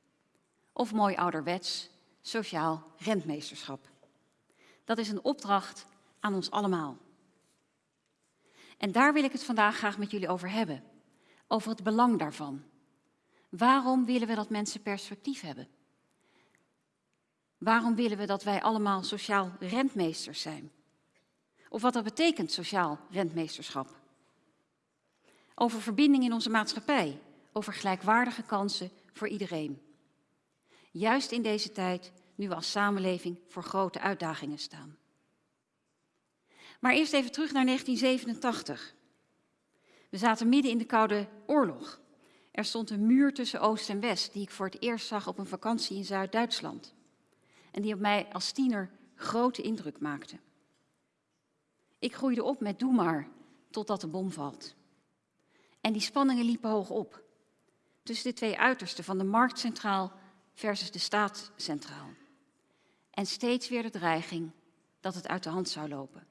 Of mooi ouderwets, sociaal rentmeesterschap. Dat is een opdracht aan ons allemaal. En daar wil ik het vandaag graag met jullie over hebben. Over het belang daarvan. Waarom willen we dat mensen perspectief hebben? Waarom willen we dat wij allemaal sociaal rentmeesters zijn? Of wat dat betekent, sociaal rentmeesterschap? Over verbinding in onze maatschappij, over gelijkwaardige kansen voor iedereen. Juist in deze tijd, nu we als samenleving voor grote uitdagingen staan. Maar eerst even terug naar 1987. We zaten midden in de Koude Oorlog. Er stond een muur tussen Oost en West, die ik voor het eerst zag op een vakantie in Zuid-Duitsland. En die op mij als tiener grote indruk maakte. Ik groeide op met doe maar, totdat de bom valt. En die spanningen liepen hoog op. Tussen de twee uitersten van de marktcentraal versus de staatscentraal. En steeds weer de dreiging dat het uit de hand zou lopen.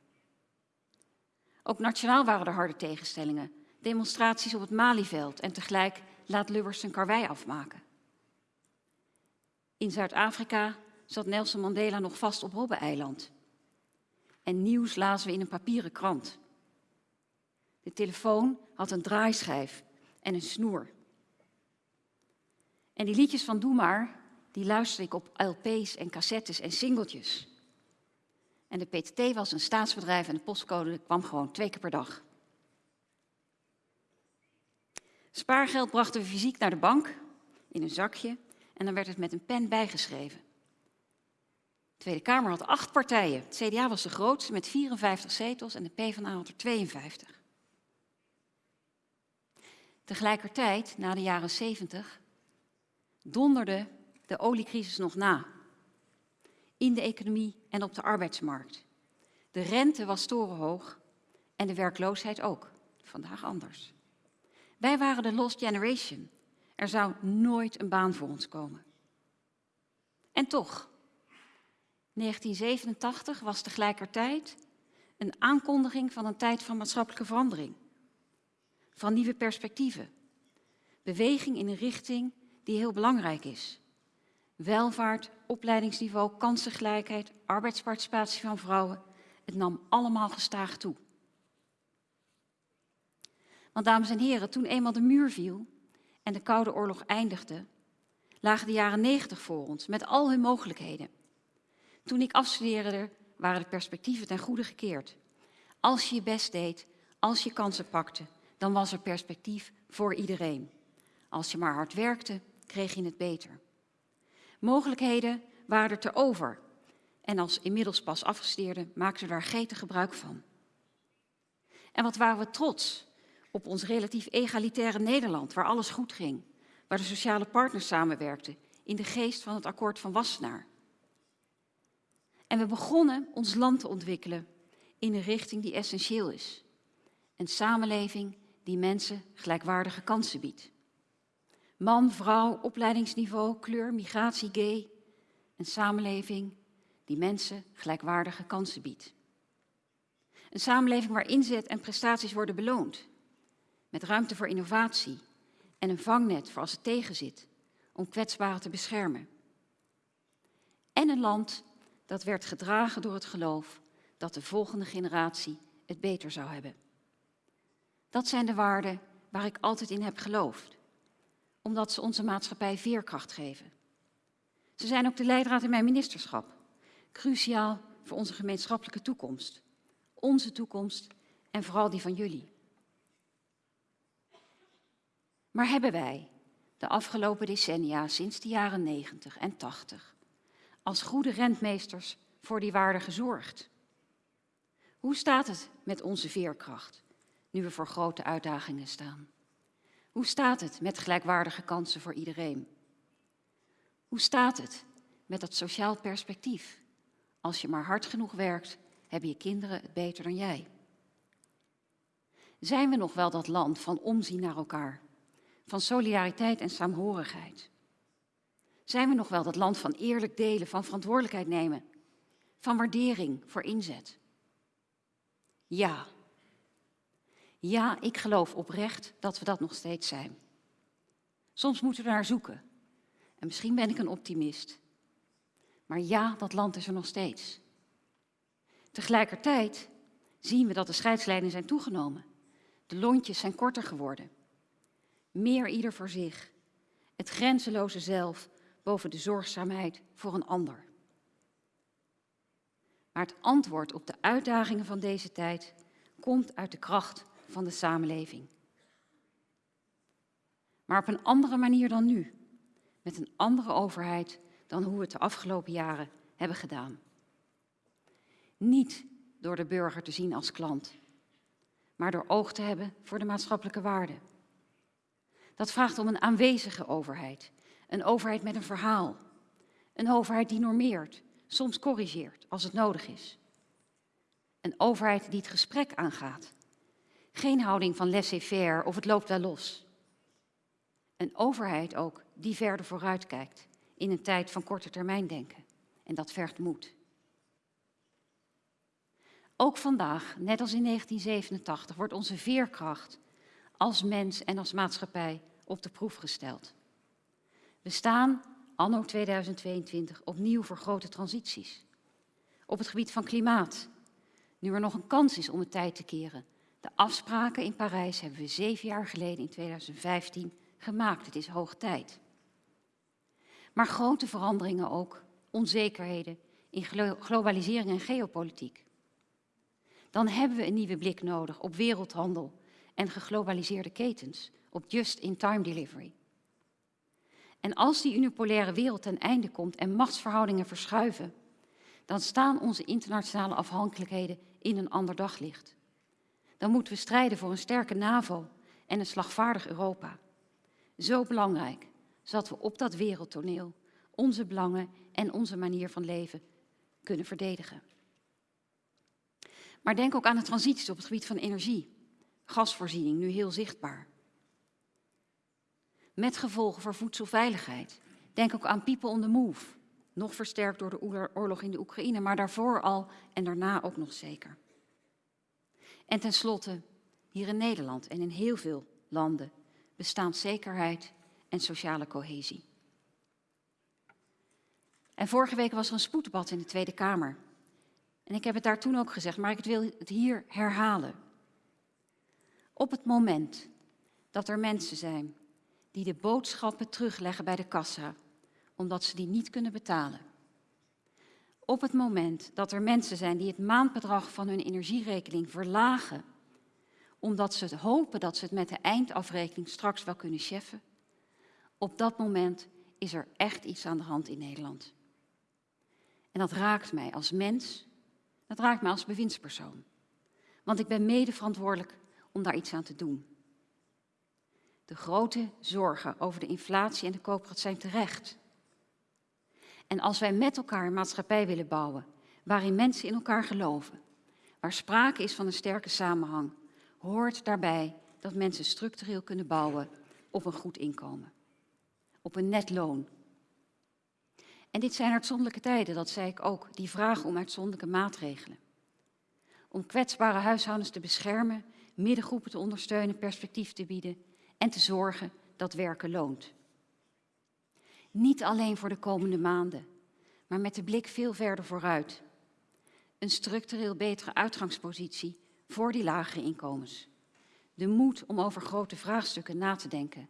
Ook nationaal waren er harde tegenstellingen. Demonstraties op het Malieveld en tegelijk laat Lubbers zijn karwei afmaken. In Zuid-Afrika zat Nelson Mandela nog vast op Robben-eiland. En nieuws lazen we in een papieren krant. De telefoon had een draaischijf en een snoer. En die liedjes van Doe maar, die luisterde ik op LP's en cassettes en singeltjes. En de PTT was een staatsbedrijf en de postcode kwam gewoon twee keer per dag. Spaargeld brachten we fysiek naar de bank in een zakje en dan werd het met een pen bijgeschreven. De Tweede Kamer had acht partijen. Het CDA was de grootste met 54 zetels en de PvdA had er 52. Tegelijkertijd, na de jaren 70, donderde de oliecrisis nog na. In de economie en op de arbeidsmarkt. De rente was torenhoog en de werkloosheid ook. Vandaag anders. Wij waren de lost generation. Er zou nooit een baan voor ons komen. En toch, 1987 was tegelijkertijd een aankondiging van een tijd van maatschappelijke verandering. Van nieuwe perspectieven. Beweging in een richting die heel belangrijk is. Welvaart, opleidingsniveau, kansengelijkheid, arbeidsparticipatie van vrouwen. Het nam allemaal gestaag toe. Want dames en heren, toen eenmaal de muur viel en de Koude Oorlog eindigde, lagen de jaren negentig voor ons met al hun mogelijkheden. Toen ik afstudeerde, waren de perspectieven ten goede gekeerd. Als je je best deed, als je kansen pakte, dan was er perspectief voor iedereen. Als je maar hard werkte, kreeg je het beter. Mogelijkheden waren er te over. En als inmiddels pas afgestudeerden maakten we daar gretig gebruik van. En wat waren we trots op ons relatief egalitaire Nederland, waar alles goed ging, waar de sociale partners samenwerkten in de geest van het akkoord van Wassenaar. En we begonnen ons land te ontwikkelen in een richting die essentieel is. Een samenleving die mensen gelijkwaardige kansen biedt. Man, vrouw, opleidingsniveau, kleur, migratie, gay. Een samenleving die mensen gelijkwaardige kansen biedt. Een samenleving waar inzet en prestaties worden beloond. Met ruimte voor innovatie en een vangnet voor als het tegenzit, om kwetsbaren te beschermen. En een land dat werd gedragen door het geloof dat de volgende generatie het beter zou hebben. Dat zijn de waarden waar ik altijd in heb geloofd, omdat ze onze maatschappij veerkracht geven. Ze zijn ook de leidraad in mijn ministerschap, cruciaal voor onze gemeenschappelijke toekomst, onze toekomst en vooral die van jullie. Maar hebben wij de afgelopen decennia, sinds de jaren 90 en 80, als goede rentmeesters voor die waarden gezorgd? Hoe staat het met onze veerkracht, nu we voor grote uitdagingen staan? Hoe staat het met gelijkwaardige kansen voor iedereen? Hoe staat het met dat sociaal perspectief? Als je maar hard genoeg werkt, hebben je kinderen het beter dan jij. Zijn we nog wel dat land van omzien naar elkaar, van solidariteit en saamhorigheid? Zijn we nog wel dat land van eerlijk delen, van verantwoordelijkheid nemen, van waardering voor inzet? Ja. Ja, ik geloof oprecht dat we dat nog steeds zijn. Soms moeten we naar zoeken. En misschien ben ik een optimist. Maar ja, dat land is er nog steeds. Tegelijkertijd zien we dat de scheidslijnen zijn toegenomen. De lontjes zijn korter geworden. Meer ieder voor zich. Het grenzeloze zelf boven de zorgzaamheid voor een ander. Maar het antwoord op de uitdagingen van deze tijd komt uit de kracht van de samenleving. Maar op een andere manier dan nu. Met een andere overheid dan hoe we het de afgelopen jaren hebben gedaan. Niet door de burger te zien als klant, maar door oog te hebben voor de maatschappelijke waarden. Dat vraagt om een aanwezige overheid, een overheid met een verhaal, een overheid die normeert, soms corrigeert als het nodig is. Een overheid die het gesprek aangaat. Geen houding van laissez-faire of het loopt wel los. Een overheid ook die verder vooruit kijkt in een tijd van korte termijn denken. En dat vergt moed. Ook vandaag, net als in 1987, wordt onze veerkracht als mens en als maatschappij op de proef gesteld. We staan anno 2022 opnieuw voor grote transities. Op het gebied van klimaat, nu er nog een kans is om het tijd te keren. De afspraken in Parijs hebben we zeven jaar geleden in 2015 gemaakt. Het is hoog tijd. Maar grote veranderingen ook, onzekerheden in globalisering en geopolitiek. Dan hebben we een nieuwe blik nodig op wereldhandel en geglobaliseerde ketens, op just-in-time delivery. En als die unipolaire wereld ten einde komt en machtsverhoudingen verschuiven, dan staan onze internationale afhankelijkheden in een ander daglicht. Dan moeten we strijden voor een sterke NAVO en een slagvaardig Europa. Zo belangrijk, zodat we op dat wereldtoneel onze belangen en onze manier van leven kunnen verdedigen. Maar denk ook aan de transities op het gebied van energie. Gasvoorziening, nu heel zichtbaar. Met gevolgen voor voedselveiligheid. Denk ook aan People on the Move. Nog versterkt door de oorlog in de Oekraïne, maar daarvoor al en daarna ook nog zeker. En tenslotte, hier in Nederland en in heel veel landen bestaanszekerheid en sociale cohesie. En vorige week was er een spoeddebat in de Tweede Kamer. En ik heb het daar toen ook gezegd, maar ik wil het hier herhalen. Op het moment dat er mensen zijn die de boodschappen terugleggen bij de kassa, omdat ze die niet kunnen betalen. Op het moment dat er mensen zijn die het maandbedrag van hun energierekening verlagen, omdat ze hopen dat ze het met de eindafrekening straks wel kunnen cheffen, op dat moment is er echt iets aan de hand in Nederland. En dat raakt mij als mens, dat raakt mij als bewindspersoon. Want ik ben mede verantwoordelijk om daar iets aan te doen. De grote zorgen over de inflatie en de koopkracht zijn terecht. En als wij met elkaar een maatschappij willen bouwen, waarin mensen in elkaar geloven, waar sprake is van een sterke samenhang, hoort daarbij dat mensen structureel kunnen bouwen op een goed inkomen, op een net loon. En dit zijn uitzonderlijke tijden, dat zei ik ook, die vragen om uitzonderlijke maatregelen. Om kwetsbare huishoudens te beschermen, middengroepen te ondersteunen, perspectief te bieden en te zorgen dat werken loont. Niet alleen voor de komende maanden, maar met de blik veel verder vooruit. Een structureel betere uitgangspositie voor die lagere inkomens. De moed om over grote vraagstukken na te denken.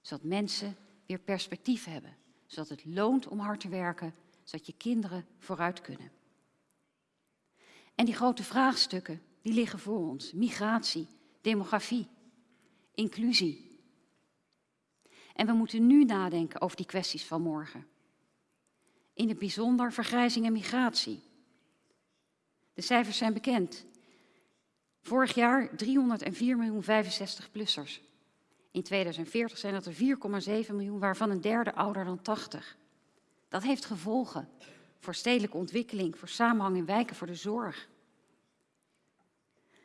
Zodat mensen weer perspectief hebben. Zodat het loont om hard te werken. Zodat je kinderen vooruit kunnen. En die grote vraagstukken, die liggen voor ons. Migratie, demografie, inclusie. En we moeten nu nadenken over die kwesties van morgen. In het bijzonder vergrijzing en migratie. De cijfers zijn bekend. Vorig jaar 304 miljoen 65-plussers. In 2040 zijn dat er 4,7 miljoen, waarvan een derde ouder dan 80. Dat heeft gevolgen voor stedelijke ontwikkeling, voor samenhang in wijken, voor de zorg.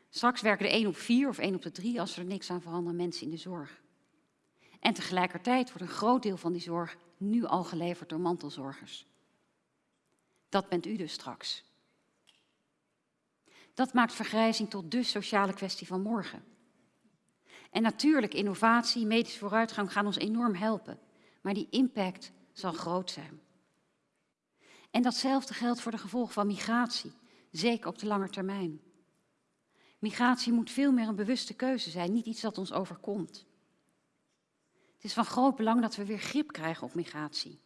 Straks werken er 1 op 4 of 1 op de 3 als er niks aan veranderen mensen in de zorg. En tegelijkertijd wordt een groot deel van die zorg nu al geleverd door mantelzorgers. Dat bent u dus straks. Dat maakt vergrijzing tot de sociale kwestie van morgen. En natuurlijk, innovatie, medische vooruitgang gaan ons enorm helpen. Maar die impact zal groot zijn. En datzelfde geldt voor de gevolgen van migratie, zeker op de lange termijn. Migratie moet veel meer een bewuste keuze zijn, niet iets dat ons overkomt. Het is van groot belang dat we weer grip krijgen op migratie.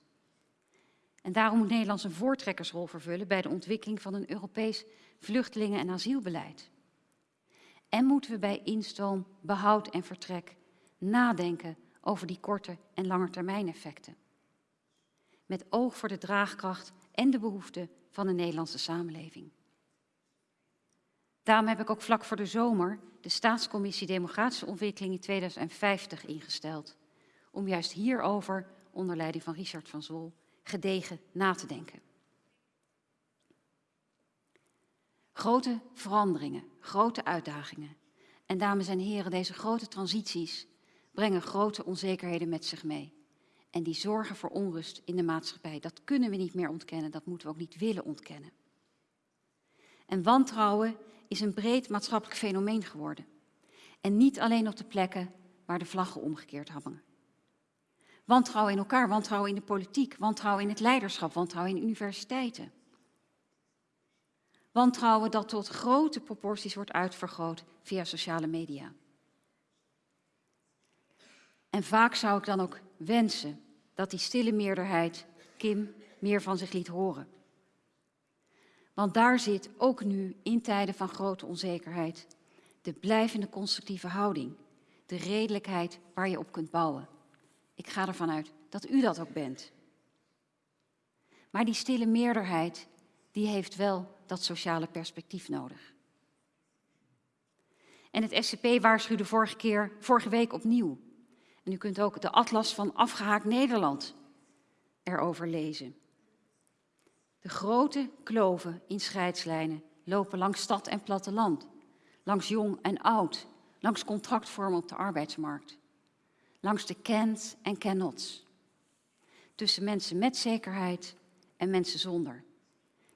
En daarom moet Nederland een voortrekkersrol vervullen bij de ontwikkeling van een Europees vluchtelingen- en asielbeleid. En moeten we bij instoom, behoud en vertrek nadenken over die korte en langetermijneffecten. Met oog voor de draagkracht en de behoeften van de Nederlandse samenleving. Daarom heb ik ook vlak voor de zomer de Staatscommissie Democratische Ontwikkeling in 2050 ingesteld. Om juist hierover, onder leiding van Richard van Zwol, gedegen na te denken. Grote veranderingen, grote uitdagingen. En dames en heren, deze grote transities brengen grote onzekerheden met zich mee. En die zorgen voor onrust in de maatschappij. Dat kunnen we niet meer ontkennen, dat moeten we ook niet willen ontkennen. En wantrouwen is een breed maatschappelijk fenomeen geworden. En niet alleen op de plekken waar de vlaggen omgekeerd hangen. Wantrouwen in elkaar, wantrouwen in de politiek, wantrouwen in het leiderschap, wantrouwen in universiteiten. Wantrouwen dat tot grote proporties wordt uitvergroot via sociale media. En vaak zou ik dan ook wensen dat die stille meerderheid Kim meer van zich liet horen. Want daar zit ook nu in tijden van grote onzekerheid de blijvende constructieve houding, de redelijkheid waar je op kunt bouwen. Ik ga ervan uit dat u dat ook bent. Maar die stille meerderheid, die heeft wel dat sociale perspectief nodig. En het SCP waarschuwde vorige, keer, vorige week opnieuw. En u kunt ook de atlas van afgehaakt Nederland erover lezen. De grote kloven in scheidslijnen lopen langs stad en platteland, langs jong en oud, langs contractvormen op de arbeidsmarkt, langs de can't en cannots, tussen mensen met zekerheid en mensen zonder,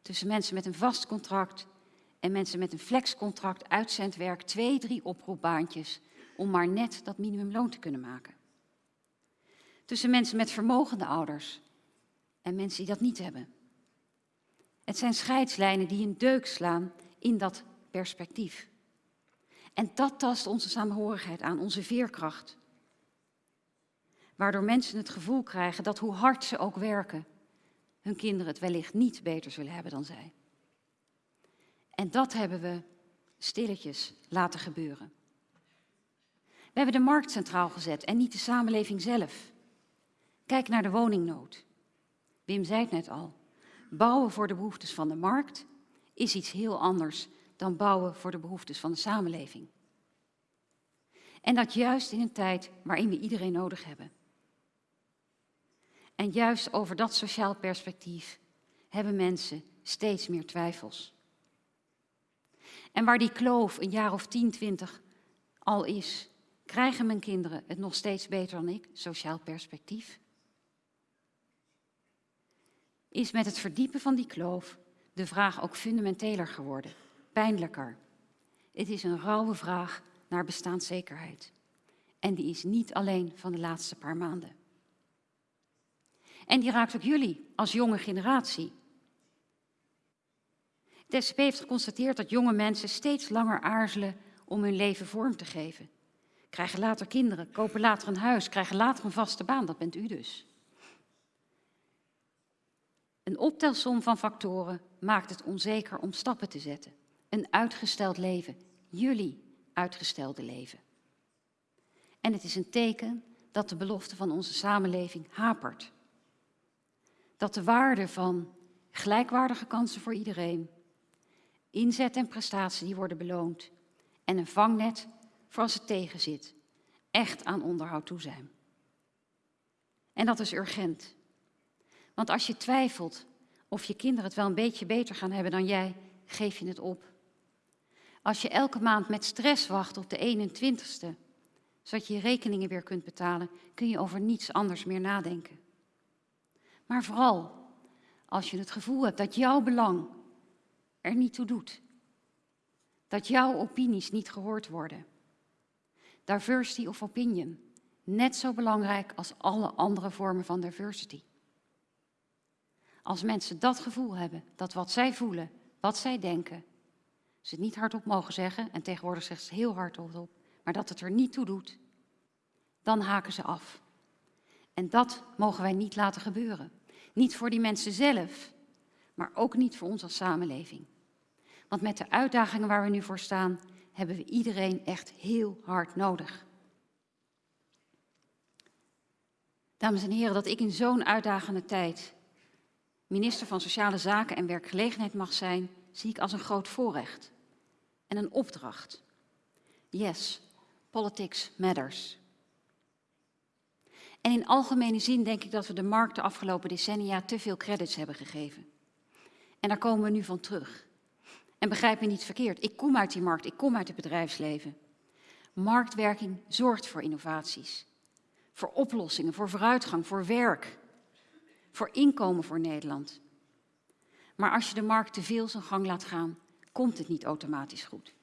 tussen mensen met een vast contract en mensen met een flexcontract, uitzendwerk, twee, drie oproepbaantjes om maar net dat minimumloon te kunnen maken. Tussen mensen met vermogende ouders en mensen die dat niet hebben. Het zijn scheidslijnen die een deuk slaan in dat perspectief. En dat tast onze samenhorigheid aan, onze veerkracht. Waardoor mensen het gevoel krijgen dat hoe hard ze ook werken, hun kinderen het wellicht niet beter zullen hebben dan zij. En dat hebben we stilletjes laten gebeuren. We hebben de markt centraal gezet en niet de samenleving zelf. Kijk naar de woningnood. Wim zei het net al. Bouwen voor de behoeftes van de markt is iets heel anders dan bouwen voor de behoeftes van de samenleving. En dat juist in een tijd waarin we iedereen nodig hebben. En juist over dat sociaal perspectief hebben mensen steeds meer twijfels. En waar die kloof een jaar of 10, 20 al is, krijgen mijn kinderen het nog steeds beter dan ik, sociaal perspectief? is met het verdiepen van die kloof de vraag ook fundamenteler geworden, pijnlijker. Het is een rauwe vraag naar bestaanszekerheid. En die is niet alleen van de laatste paar maanden. En die raakt ook jullie als jonge generatie. De SCP heeft geconstateerd dat jonge mensen steeds langer aarzelen om hun leven vorm te geven, krijgen later kinderen, kopen later een huis, krijgen later een vaste baan. Dat bent u dus. Een optelsom van factoren maakt het onzeker om stappen te zetten. Een uitgesteld leven, jullie uitgestelde leven. En het is een teken dat de belofte van onze samenleving hapert. Dat de waarde van gelijkwaardige kansen voor iedereen, inzet en prestatie die worden beloond en een vangnet voor als het tegenzit, echt aan onderhoud toe zijn. En dat is urgent. Want als je twijfelt of je kinderen het wel een beetje beter gaan hebben dan jij, geef je het op. Als je elke maand met stress wacht op de 21ste, zodat je je rekeningen weer kunt betalen, kun je over niets anders meer nadenken. Maar vooral als je het gevoel hebt dat jouw belang er niet toe doet. Dat jouw opinies niet gehoord worden. Diversity of opinion, net zo belangrijk als alle andere vormen van diversity. Als mensen dat gevoel hebben, dat wat zij voelen, wat zij denken, ze het niet hardop mogen zeggen, en tegenwoordig zegt ze heel hardop, maar dat het er niet toe doet, dan haken ze af. En dat mogen wij niet laten gebeuren. Niet voor die mensen zelf, maar ook niet voor ons als samenleving. Want met de uitdagingen waar we nu voor staan, hebben we iedereen echt heel hard nodig. Dames en heren, dat ik in zo'n uitdagende tijd minister van Sociale Zaken en Werkgelegenheid mag zijn, zie ik als een groot voorrecht en een opdracht. Yes, politics matters. En in algemene zin denk ik dat we de markt de afgelopen decennia te veel credits hebben gegeven. En daar komen we nu van terug. En begrijp me niet verkeerd, ik kom uit die markt, ik kom uit het bedrijfsleven. Marktwerking zorgt voor innovaties, voor oplossingen, voor vooruitgang, voor werk, voor inkomen voor Nederland. Maar als je de markt te veel zijn gang laat gaan, komt het niet automatisch goed.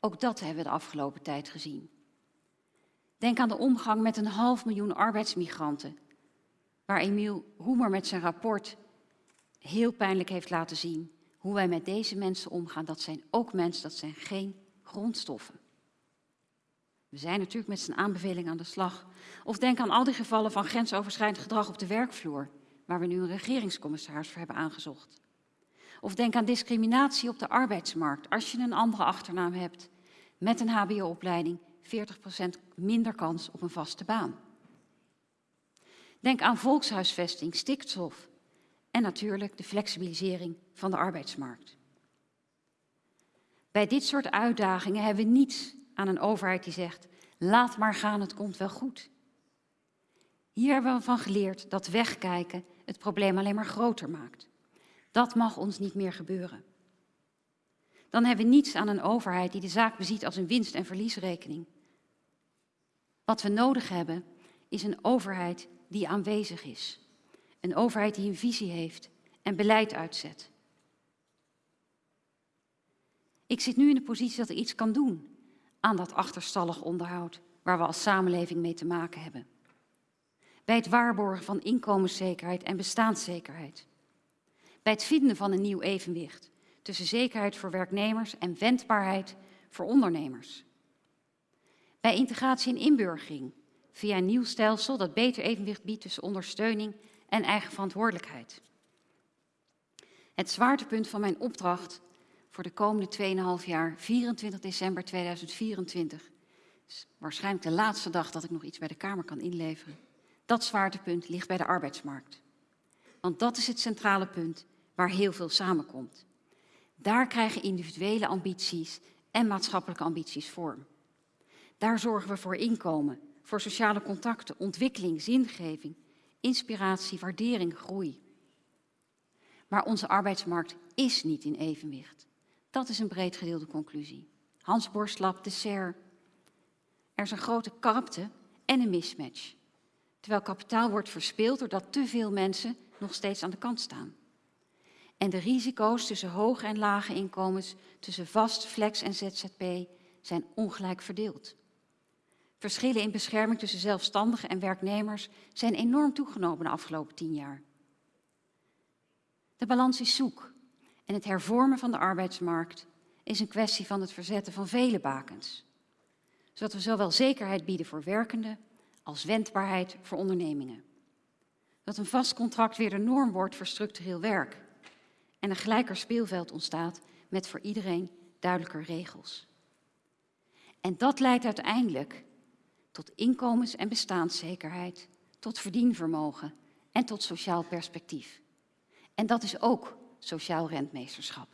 Ook dat hebben we de afgelopen tijd gezien. Denk aan de omgang met een half miljoen arbeidsmigranten, waar Emiel Roemer met zijn rapport heel pijnlijk heeft laten zien hoe wij met deze mensen omgaan. Dat zijn ook mensen, dat zijn geen grondstoffen. We zijn natuurlijk met zijn aanbeveling aan de slag. Of denk aan al die gevallen van grensoverschrijdend gedrag op de werkvloer, waar we nu een regeringscommissaris voor hebben aangezocht. Of denk aan discriminatie op de arbeidsmarkt. Als je een andere achternaam hebt met een HBO-opleiding, 40% minder kans op een vaste baan. Denk aan volkshuisvesting, stikstof en natuurlijk de flexibilisering van de arbeidsmarkt. Bij dit soort uitdagingen hebben we niets aan een overheid die zegt, laat maar gaan, het komt wel goed. Hier hebben we van geleerd dat wegkijken het probleem alleen maar groter maakt. Dat mag ons niet meer gebeuren. Dan hebben we niets aan een overheid die de zaak beziet als een winst- en verliesrekening. Wat we nodig hebben is een overheid die aanwezig is. Een overheid die een visie heeft en beleid uitzet. Ik zit nu in de positie dat ik iets kan doen aan dat achterstallig onderhoud waar we als samenleving mee te maken hebben. Bij het waarborgen van inkomenszekerheid en bestaanszekerheid. Bij het vinden van een nieuw evenwicht tussen zekerheid voor werknemers en wendbaarheid voor ondernemers. Bij integratie en inburgering via een nieuw stelsel dat beter evenwicht biedt tussen ondersteuning en eigen verantwoordelijkheid. Het zwaartepunt van mijn opdracht voor de komende 2,5 jaar, 24 december 2024, is waarschijnlijk de laatste dag dat ik nog iets bij de Kamer kan inleveren. Dat zwaartepunt ligt bij de arbeidsmarkt. Want dat is het centrale punt waar heel veel samenkomt. Daar krijgen individuele ambities en maatschappelijke ambities vorm. Daar zorgen we voor inkomen, voor sociale contacten, ontwikkeling, zingeving, inspiratie, waardering, groei. Maar onze arbeidsmarkt is niet in evenwicht. Dat is een breed gedeelde conclusie. Hans Borstlap, de SER. Er is een grote karpte en een mismatch. Terwijl kapitaal wordt verspeeld doordat te veel mensen nog steeds aan de kant staan. En de risico's tussen hoge en lage inkomens, tussen vast, flex en ZZP zijn ongelijk verdeeld. Verschillen in bescherming tussen zelfstandigen en werknemers zijn enorm toegenomen de afgelopen tien jaar. De balans is zoek en het hervormen van de arbeidsmarkt is een kwestie van het verzetten van vele bakens. zodat we zowel zekerheid bieden voor werkenden als wendbaarheid voor ondernemingen. Dat een vast contract weer de norm wordt voor structureel werk en een gelijker speelveld ontstaat met voor iedereen duidelijker regels. En dat leidt uiteindelijk tot inkomens- en bestaanszekerheid, tot verdienvermogen en tot sociaal perspectief. En dat is ook sociaal rentmeesterschap.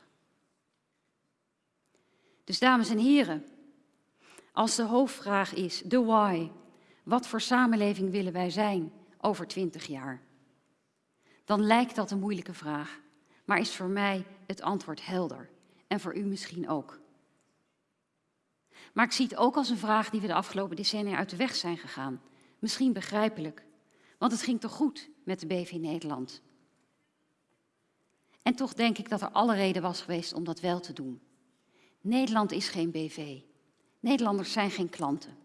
Dus dames en heren, als de hoofdvraag is, de why, wat voor samenleving willen wij zijn over twintig jaar? Dan lijkt dat een moeilijke vraag, maar is voor mij het antwoord helder. En voor u misschien ook. Maar ik zie het ook als een vraag die we de afgelopen decennia uit de weg zijn gegaan. Misschien begrijpelijk, want het ging toch goed met de BV Nederland. En toch denk ik dat er alle reden was geweest om dat wel te doen. Nederland is geen BV. Nederlanders zijn geen klanten.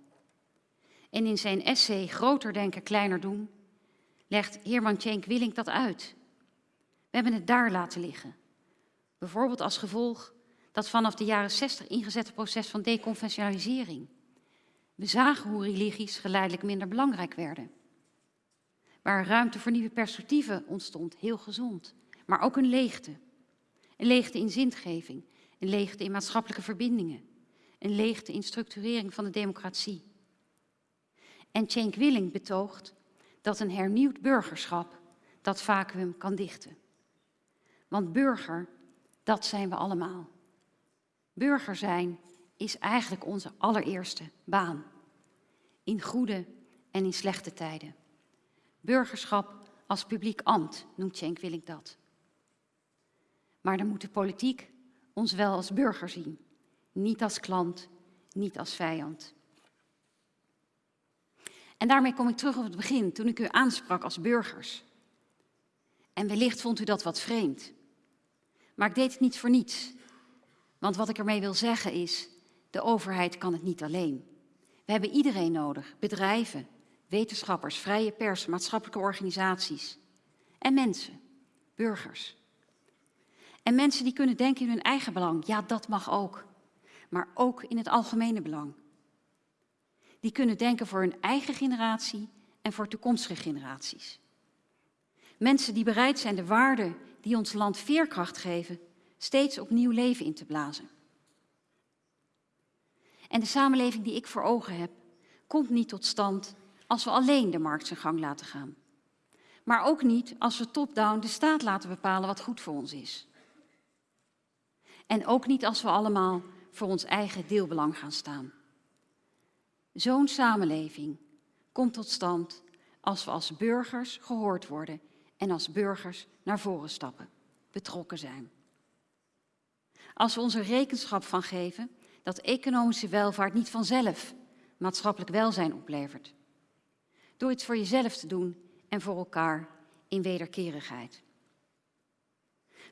En in zijn essay Groter denken, kleiner doen, legt Herman Tjenk Willink dat uit. We hebben het daar laten liggen. Bijvoorbeeld als gevolg dat vanaf de jaren 60 ingezette proces van deconventionalisering. We zagen hoe religies geleidelijk minder belangrijk werden. Waar ruimte voor nieuwe perspectieven ontstond, heel gezond. Maar ook een leegte. Een leegte in zingeving, een leegte in maatschappelijke verbindingen, een leegte in structurering van de democratie. En Cenk Willing betoogt dat een hernieuwd burgerschap dat vacuüm kan dichten. Want burger, dat zijn we allemaal. Burger zijn is eigenlijk onze allereerste baan. In goede en in slechte tijden. Burgerschap als publiek ambt, noemt Cenk Willink dat. Maar dan moet de politiek ons wel als burger zien. Niet als klant, niet als vijand. En daarmee kom ik terug op het begin, toen ik u aansprak als burgers. En wellicht vond u dat wat vreemd. Maar ik deed het niet voor niets. Want wat ik ermee wil zeggen is, de overheid kan het niet alleen. We hebben iedereen nodig, bedrijven, wetenschappers, vrije pers, maatschappelijke organisaties en mensen, burgers. En mensen die kunnen denken in hun eigen belang, ja dat mag ook, maar ook in het algemene belang. Die kunnen denken voor hun eigen generatie en voor toekomstige generaties. Mensen die bereid zijn de waarden die ons land veerkracht geven, steeds opnieuw leven in te blazen. En de samenleving die ik voor ogen heb, komt niet tot stand als we alleen de markt zijn gang laten gaan. Maar ook niet als we top-down de staat laten bepalen wat goed voor ons is. En ook niet als we allemaal voor ons eigen deelbelang gaan staan. Zo'n samenleving komt tot stand als we als burgers gehoord worden en als burgers naar voren stappen, betrokken zijn. Als we ons er rekenschap van geven dat economische welvaart niet vanzelf maatschappelijk welzijn oplevert. Door iets voor jezelf te doen en voor elkaar in wederkerigheid.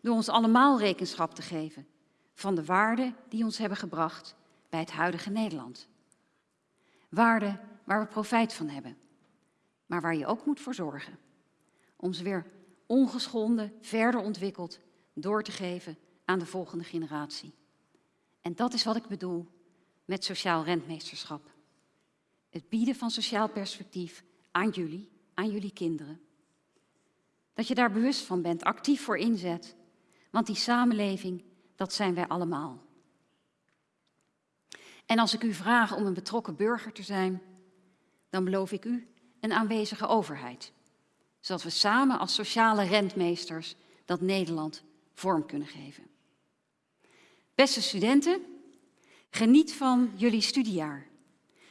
Door ons allemaal rekenschap te geven van de waarden die ons hebben gebracht bij het huidige Nederland. Waarden waar we profijt van hebben, maar waar je ook moet voor zorgen. Om ze weer ongeschonden, verder ontwikkeld door te geven aan de volgende generatie. En dat is wat ik bedoel met sociaal rentmeesterschap. Het bieden van sociaal perspectief aan jullie, aan jullie kinderen. Dat je daar bewust van bent, actief voor inzet. Want die samenleving, dat zijn wij allemaal. En als ik u vraag om een betrokken burger te zijn, dan beloof ik u een aanwezige overheid. Zodat we samen als sociale rentmeesters dat Nederland vorm kunnen geven. Beste studenten, geniet van jullie studiejaar.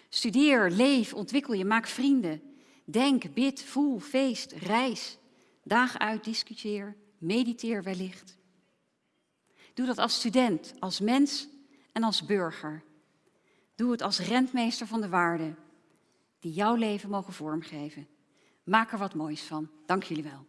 Studeer, leef, ontwikkel je, maak vrienden. Denk, bid, voel, feest, reis. Daag uit, discuteer, mediteer wellicht. Doe dat als student, als mens en als burger. Doe het als rentmeester van de waarden die jouw leven mogen vormgeven. Maak er wat moois van. Dank jullie wel.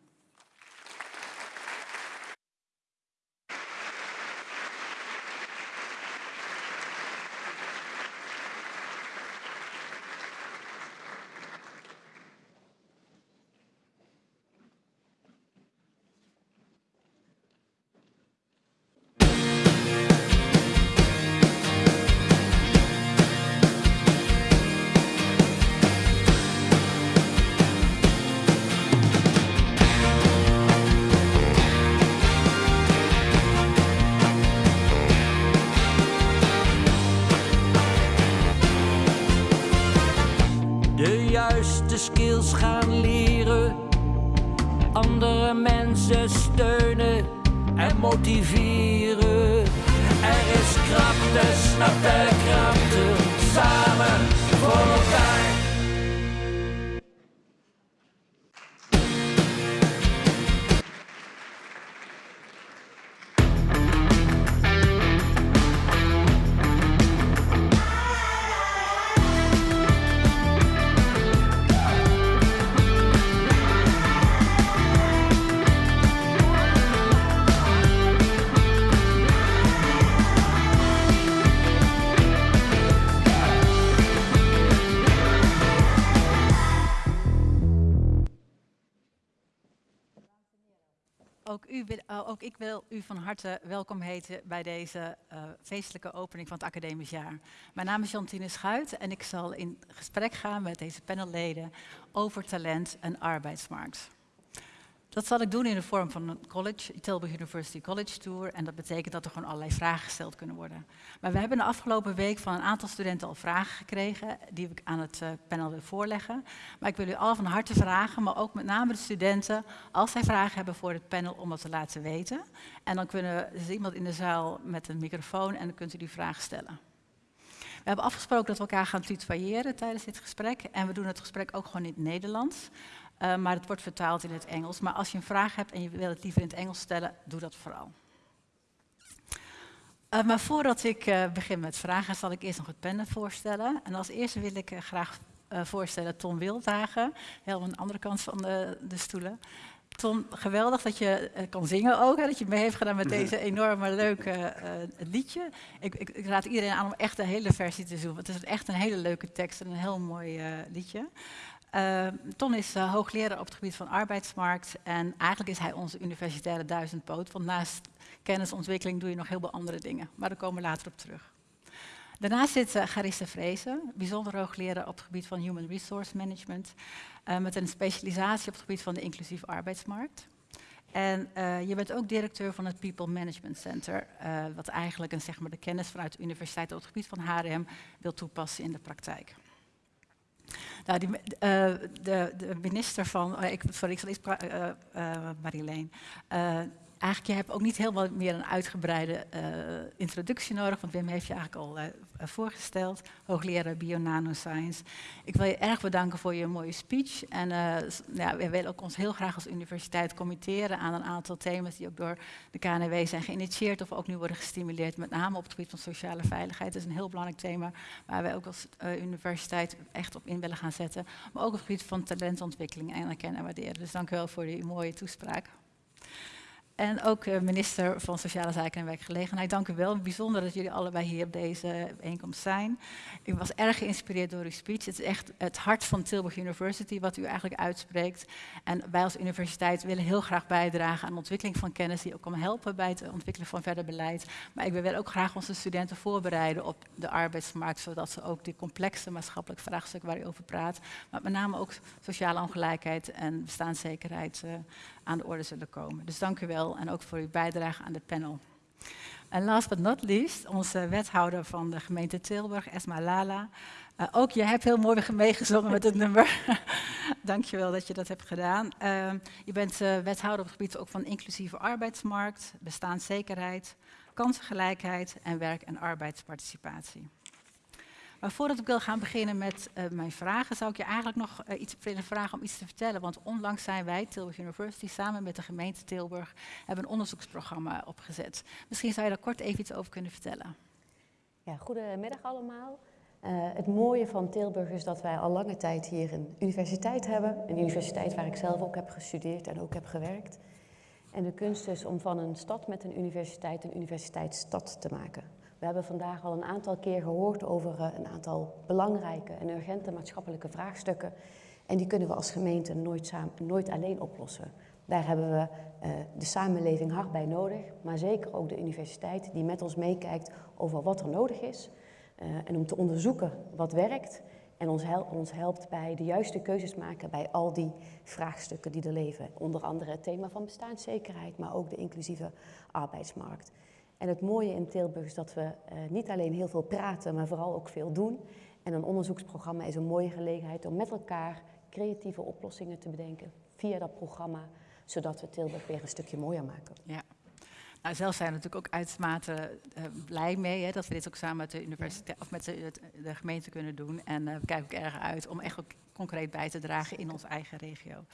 Mensen steunen en motiveren. Er is krachten, snap de krachten, samen Eh, ook ik wil u van harte welkom heten bij deze eh, feestelijke opening van het academisch jaar. Mijn naam is Jantine Schuit en ik zal in gesprek gaan met deze panelleden over talent en arbeidsmarkt. Dat zal ik doen in de vorm van een college, Tilburg University College Tour. En dat betekent dat er gewoon allerlei vragen gesteld kunnen worden. Maar we hebben de afgelopen week van een aantal studenten al vragen gekregen, die ik aan het eh, panel wil voorleggen. Maar ik wil u al van harte vragen, maar ook met name de studenten, als zij vragen hebben voor het panel, om dat te laten weten. En dan kunnen, is iemand in de zaal met een microfoon en dan kunt u die vraag stellen. We hebben afgesproken dat we elkaar gaan tutoyeren tijdens dit gesprek. En we doen het gesprek ook gewoon in het Nederlands. Uh, maar het wordt vertaald in het Engels. Maar als je een vraag hebt en je wil het liever in het Engels stellen, doe dat vooral. Uh, maar voordat ik uh, begin met vragen, zal ik eerst nog het panel voorstellen. En als eerste wil ik graag voorstellen Tom Wildhagen, helemaal aan de andere kant van de, de stoelen. Tom, geweldig dat je kan zingen ook, hè, dat je mee heeft gedaan met deze enorme leuke liedje. Ik, ik, ik, raad iedereen aan om echt de hele versie te zoeken, want het is echt een hele leuke tekst en een heel mooi liedje. Uh, Ton is uh, hoogleraar op het gebied van arbeidsmarkt en eigenlijk is hij onze universitaire duizendpoot, want naast kennisontwikkeling doe je nog heel veel andere dingen, maar daar komen we later op terug. Daarnaast zit uh, Garisse Vrezen, bijzonder hoogleraar op het gebied van Human Resource Management, met een specialisatie op het gebied van de inclusieve arbeidsmarkt. En je bent ook directeur van het People Management Center, wat eigenlijk een, zeg maar, de kennis vanuit de universiteit op het gebied van HRM wil toepassen in de praktijk. Nou, die, uh, de, de, minister van, uh, ik, sorry, ik zal iets, uh, Marileen. Eigenlijk, je hebt ook niet helemaal meer een uitgebreide introductie nodig, want Wim heeft je eigenlijk al voorgesteld, hoogleraar bio-nanoscience. Ik wil je erg bedanken voor je mooie speech. En ja, we willen ook ons heel graag als universiteit committeren aan een aantal thema's die ook door de KNW zijn geïnitieerd of ook nu worden gestimuleerd, met name op het gebied van sociale veiligheid. Dat is een heel belangrijk thema waar wij ook als universiteit echt op in willen gaan zetten. Maar ook op het gebied van talentontwikkeling en erkennen en waarderen. Dus dank u wel voor die mooie toespraak. En ook uh, minister van Sociale Zaken en Werkgelegenheid. Dank u wel. Bijzonder dat jullie allebei hier op deze bijeenkomst zijn. Ik was erg geïnspireerd door uw speech. Het is echt het hart van Tilburg University wat u eigenlijk uitspreekt. En wij als universiteit willen heel graag bijdragen aan de ontwikkeling van kennis die ook kan helpen bij het ontwikkelen van verder beleid. Maar ik wil ook graag onze studenten voorbereiden op de arbeidsmarkt, zodat ze ook die complexe maatschappelijke vraagstukken waar u over praat, maar met name ook sociale ongelijkheid en bestaanszekerheid uh, aan de orde zullen komen. Dus dank u wel en ook voor uw bijdrage aan het panel. En last but not least, onze wethouder van de gemeente Tilburg, Esma Lala. Uh, ook jij hebt heel mooi meegezongen met het nummer. Dank je wel dat je dat hebt gedaan. Uh, je bent uh, wethouder op het gebied ook van inclusieve arbeidsmarkt, bestaanszekerheid, kansengelijkheid en werk- en arbeidsparticipatie. Maar voordat ik wil gaan beginnen met uh, mijn vragen, zou ik je eigenlijk nog uh, iets willen vragen om iets te vertellen. Want onlangs zijn wij, Tilburg University, samen met de gemeente Tilburg, hebben een onderzoeksprogramma opgezet. Misschien zou je daar kort even iets over kunnen vertellen. Ja, goedemiddag allemaal. Uh, het mooie van Tilburg is dat wij al lange tijd hier een universiteit hebben. Een universiteit waar ik zelf ook heb gestudeerd en ook heb gewerkt. En de kunst is om van een stad met een universiteit een universiteitsstad te maken. We hebben vandaag al een aantal keer gehoord over uh, een aantal belangrijke en urgente maatschappelijke vraagstukken. En die kunnen we als gemeente nooit, samen, nooit alleen oplossen. Daar hebben we uh, de samenleving hard bij nodig, maar zeker ook de universiteit die met ons meekijkt over wat er nodig is. Uh, en om te onderzoeken wat werkt en ons helpt bij de juiste keuzes maken bij al die vraagstukken die er leven. Onder andere het thema van bestaanszekerheid, maar ook de inclusieve arbeidsmarkt. En het mooie in Tilburg is dat we uh, niet alleen heel veel praten, maar vooral ook veel doen. En een onderzoeksprogramma is een mooie gelegenheid om met elkaar creatieve oplossingen te bedenken via dat programma, zodat we Tilburg weer een stukje mooier maken. Ja. Nou, zelf zijn we natuurlijk ook uitermate uh, blij mee hè, dat we dit ook samen met de universiteit of met de, de gemeente kunnen doen. En uh, we kijken ook erg uit om echt ook concreet bij te dragen in onze eigen regio.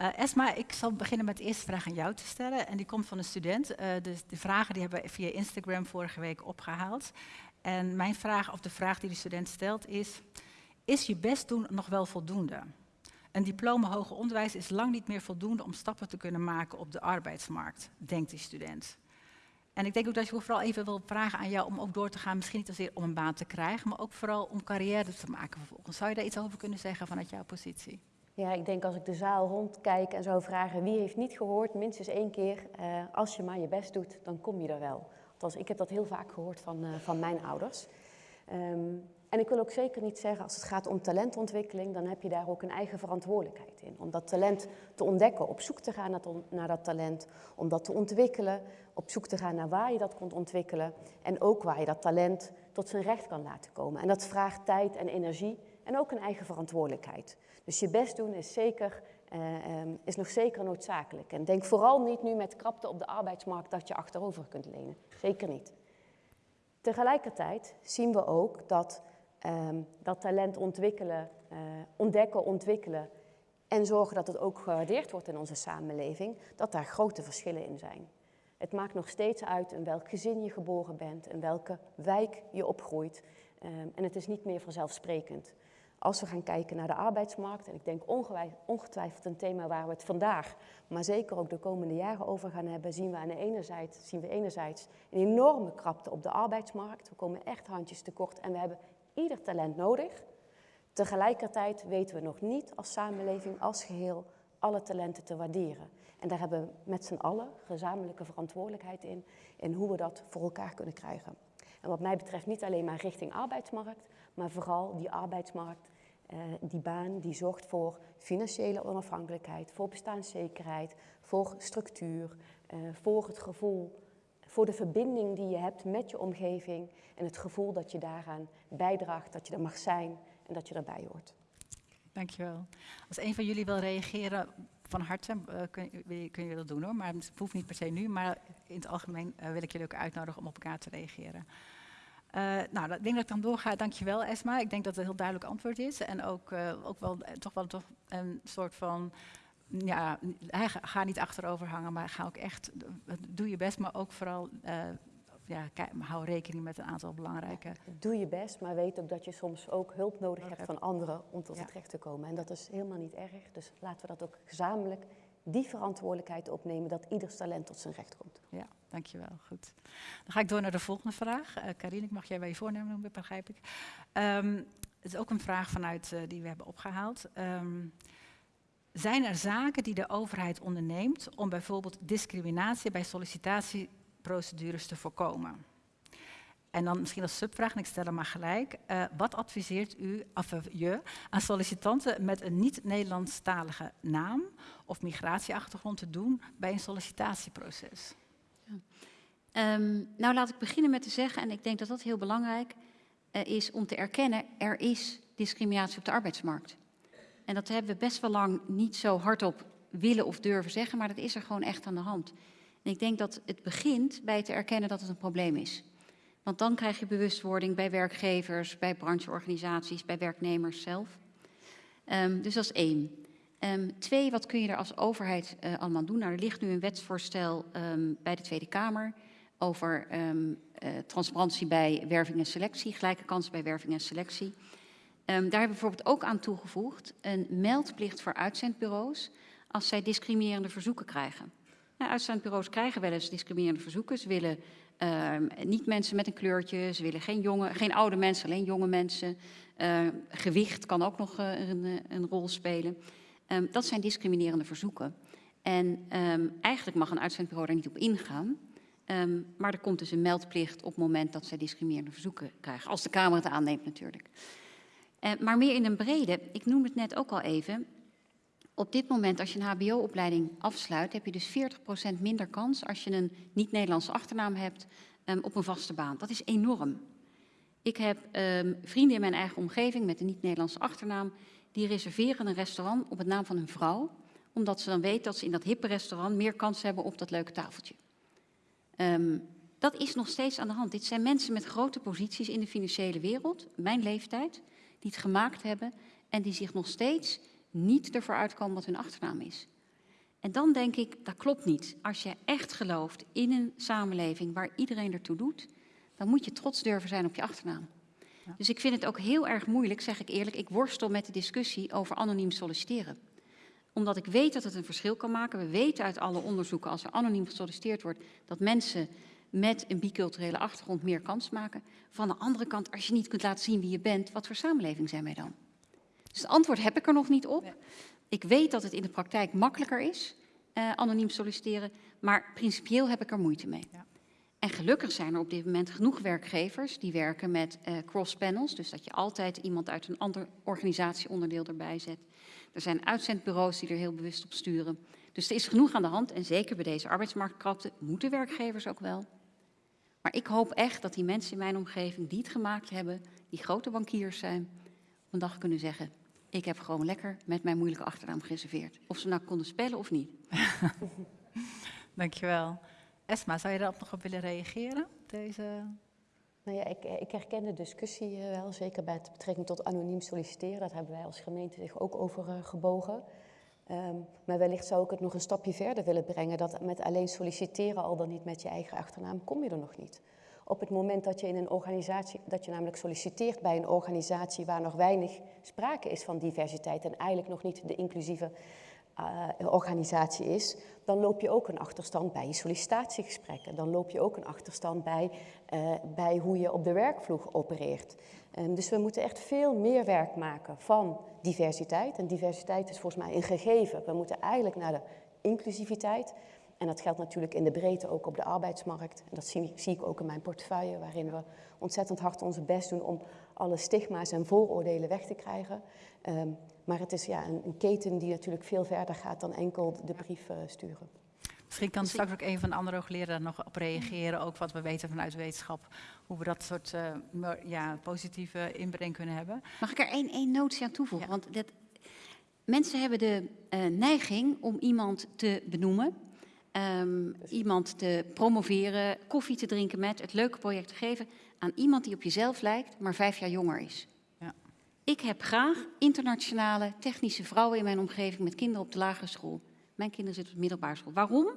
Uh, Esma, ik zal beginnen met de eerste vraag aan jou te stellen. En die komt van een student. dus de vragen die hebben we via Instagram vorige week opgehaald. En mijn vraag, of de vraag die de student stelt, is: Is je best doen nog wel voldoende? Een diploma hoger onderwijs is lang niet meer voldoende om stappen te kunnen maken op de arbeidsmarkt, denkt die student. En ik denk ook dat je vooral even wil vragen aan jou om ook door te gaan, misschien niet zozeer om een baan te krijgen, maar ook vooral om carrière te maken vervolgens. Zou je daar iets over kunnen zeggen vanuit jouw positie? Ja, ik denk als ik de zaal rondkijk en zou vragen wie heeft niet gehoord, minstens één keer, uh, als je maar je best doet, dan kom je er wel. Althans, ik heb dat heel vaak gehoord van, uh, van mijn ouders. Um, en ik wil ook zeker niet zeggen, als het gaat om talentontwikkeling, dan heb je daar ook een eigen verantwoordelijkheid in. Om dat talent te ontdekken, op zoek te gaan naar, naar dat talent, om dat te ontwikkelen, op zoek te gaan naar waar je dat kunt ontwikkelen en ook waar je dat talent tot zijn recht kan laten komen. En dat vraagt tijd en energie en ook een eigen verantwoordelijkheid. Dus je best doen is, zeker, uh, um, is nog zeker noodzakelijk. En denk vooral niet nu met krapte op de arbeidsmarkt dat je achterover kunt lenen. Zeker niet. Tegelijkertijd zien we ook dat um, dat talent ontwikkelen, uh, ontdekken, ontwikkelen en zorgen dat het ook gewaardeerd wordt in onze samenleving, dat daar grote verschillen in zijn. Het maakt nog steeds uit in welk gezin je geboren bent, in welke wijk je opgroeit. Um, en het is niet meer vanzelfsprekend. Als we gaan kijken naar de arbeidsmarkt, en ik denk ongetwijfeld een thema waar we het vandaag, maar zeker ook de komende jaren over gaan hebben, zien we aan de ene zijde, zien we enerzijds een enorme krapte op de arbeidsmarkt. We komen echt handjes tekort en we hebben ieder talent nodig. Tegelijkertijd weten we nog niet als samenleving, als geheel, alle talenten te waarderen. En daar hebben we met z'n allen gezamenlijke verantwoordelijkheid in, in hoe we dat voor elkaar kunnen krijgen. En wat mij betreft niet alleen maar richting arbeidsmarkt, maar vooral die arbeidsmarkt, die baan die zorgt voor financiële onafhankelijkheid, voor bestaanszekerheid, voor structuur, eh, voor het gevoel voor de verbinding die je hebt met je omgeving en het gevoel dat je daaraan bijdraagt, dat je er mag zijn en dat je erbij hoort. Dankjewel. Als een van jullie wil reageren, van harte uh, kun, je dat doen hoor, maar het hoeft niet per se nu, maar in het algemeen wil ik jullie ook uitnodigen om op elkaar te reageren. Uh, nou, ik denk dat ik dan doorga. Dankjewel Esma. Ik denk dat het een heel duidelijk antwoord is en ook, ook wel toch wel toch een soort van ja, ga niet achterover hangen, maar ga ook echt, doe je best, maar ook vooral, uh, ja, hou rekening met een aantal belangrijke... Doe je best, maar weet ook dat je soms ook hulp nodig hebt van anderen om tot ja. het recht te komen. En dat is helemaal niet erg, dus laten we dat ook gezamenlijk, die verantwoordelijkheid opnemen, dat ieders talent tot zijn recht komt. Ja, dankjewel, goed. Dan ga ik door naar de volgende vraag. Uh, Karine, ik mag jij bij je voornemen noemen, begrijp ik. Um, het is ook een vraag vanuit uh, die we hebben opgehaald. Um, zijn er zaken die de overheid onderneemt om bijvoorbeeld discriminatie bij sollicitatieprocedures te voorkomen? En dan misschien als subvraag, en ik stel hem maar gelijk. Uh, wat adviseert u, of je, aan sollicitanten met een niet-Nederlandstalige naam of migratieachtergrond te doen bij een sollicitatieproces? Um, nou, laat ik beginnen met te zeggen, en ik denk dat dat heel belangrijk uh, is om te erkennen, er is discriminatie op de arbeidsmarkt. En dat hebben we best wel lang niet zo hardop willen of durven zeggen, maar dat is er gewoon echt aan de hand. En ik denk dat het begint bij te erkennen dat het een probleem is. Want dan krijg je bewustwording bij werkgevers, bij brancheorganisaties, bij werknemers zelf. Um, dus dat is één. Um, twee, wat kun je er als overheid uh, allemaal doen? Nou, er ligt nu een wetsvoorstel um, bij de Tweede Kamer over uh, transparantie bij werving en selectie, gelijke kansen bij werving en selectie. Daar hebben we bijvoorbeeld ook aan toegevoegd een meldplicht voor uitzendbureaus als zij discriminerende verzoeken krijgen. Nou, uitzendbureaus krijgen wel eens discriminerende verzoeken. Ze willen niet mensen met een kleurtje, ze willen geen, jonge, geen oude mensen, alleen jonge mensen. Gewicht kan ook nog uh, een, een, rol spelen. Um, dat zijn discriminerende verzoeken. En um, eigenlijk mag een uitzendbureau daar niet op ingaan. Um, maar er komt dus een meldplicht op het moment dat zij discriminerende verzoeken krijgen. Als de Kamer het aanneemt natuurlijk. Maar meer in een brede, ik noem het net ook al even. Op dit moment, als je een HBO-opleiding afsluit, heb je dus 40% minder kans als je een niet-Nederlandse achternaam hebt op een vaste baan. Dat is enorm. Ik heb vrienden in mijn eigen omgeving met een niet-Nederlandse achternaam die reserveren een restaurant op het naam van hun vrouw, omdat ze dan weten dat ze in dat hippe restaurant meer kans hebben op dat leuke tafeltje. Ehm, dat is nog steeds aan de hand. Dit zijn mensen met grote posities in de financiële wereld, mijn leeftijd, die het gemaakt hebben en die zich nog steeds niet ervoor uitkomen wat hun achternaam is. En dan denk ik, dat klopt niet. Als je echt gelooft in een samenleving waar iedereen ertoe doet, dan moet je trots durven zijn op je achternaam. Dus ik vind het ook heel erg moeilijk, zeg ik eerlijk. Ik worstel met de discussie over anoniem solliciteren. Omdat ik weet dat het een verschil kan maken. We weten uit alle onderzoeken, als er anoniem gesolliciteerd wordt, dat mensen met een biculturele achtergrond meer kans maken. Van de andere kant, als je niet kunt laten zien wie je bent, wat voor samenleving zijn wij dan? Dus het antwoord heb ik er nog niet op. Ik weet dat het in de praktijk makkelijker is, uh, anoniem solliciteren, maar principieel heb ik er moeite mee. Ja. En gelukkig zijn er op dit moment genoeg werkgevers die werken met uh, cross-panels, dus dat je altijd iemand uit een ander organisatieonderdeel erbij zet. Er zijn uitzendbureaus die er heel bewust op sturen. Dus er is genoeg aan de hand en zeker bij deze arbeidsmarktkrapte moeten werkgevers ook wel. Maar ik hoop echt dat die mensen in mijn omgeving die het gemaakt hebben, die grote bankiers zijn, op een dag kunnen zeggen, ik heb gewoon lekker met mijn moeilijke achternaam gereserveerd. Of ze nou konden spellen of niet. Dankjewel. Esma, zou je daarop nog op willen reageren? Deze... Nou ja, ik, ik herken de discussie eh, wel, zeker bij betrekking tot anoniem solliciteren. Dat hebben wij als gemeente zich ook over uh, gebogen. Um, maar wellicht zou ik het nog een stapje verder willen brengen. Dat met alleen solliciteren, al dan niet met je eigen achternaam, kom je er nog niet. Op het moment dat je in een organisatie, dat je namelijk solliciteert bij een organisatie waar nog weinig sprake is van diversiteit en eigenlijk nog niet de inclusieve uh, organisatie is, dan loop je ook een achterstand bij je sollicitatiegesprekken. Dan loop je ook een achterstand bij, uh, bij hoe je op de werkvloer opereert. Um, dus we moeten echt veel meer werk maken van diversiteit. En diversiteit is volgens mij een gegeven. We moeten eigenlijk naar de inclusiviteit. En dat geldt natuurlijk in de breedte ook op de arbeidsmarkt. En dat zie, zie ik ook in mijn portefeuille, waarin we ontzettend hard onze best doen om alle stigma's en vooroordelen weg te krijgen. Um, maar het is ja, een, een, keten die natuurlijk veel verder gaat dan enkel de brief uh, sturen. Misschien kan straks ook een van de andere hoogleraren nog op reageren, ook wat we weten vanuit wetenschap, hoe we dat soort uh, ja, positieve inbreng kunnen hebben. Mag ik er één, één notie aan toevoegen? Ja. Want dat, mensen hebben de uh, neiging om iemand te benoemen, um, iemand te promoveren, koffie te drinken met, het leuke project te geven aan iemand die op jezelf lijkt, maar vijf jaar jonger is. Ik heb graag internationale technische vrouwen in mijn omgeving met kinderen op de lagere school. Mijn kinderen zitten op de middelbare school. Waarom?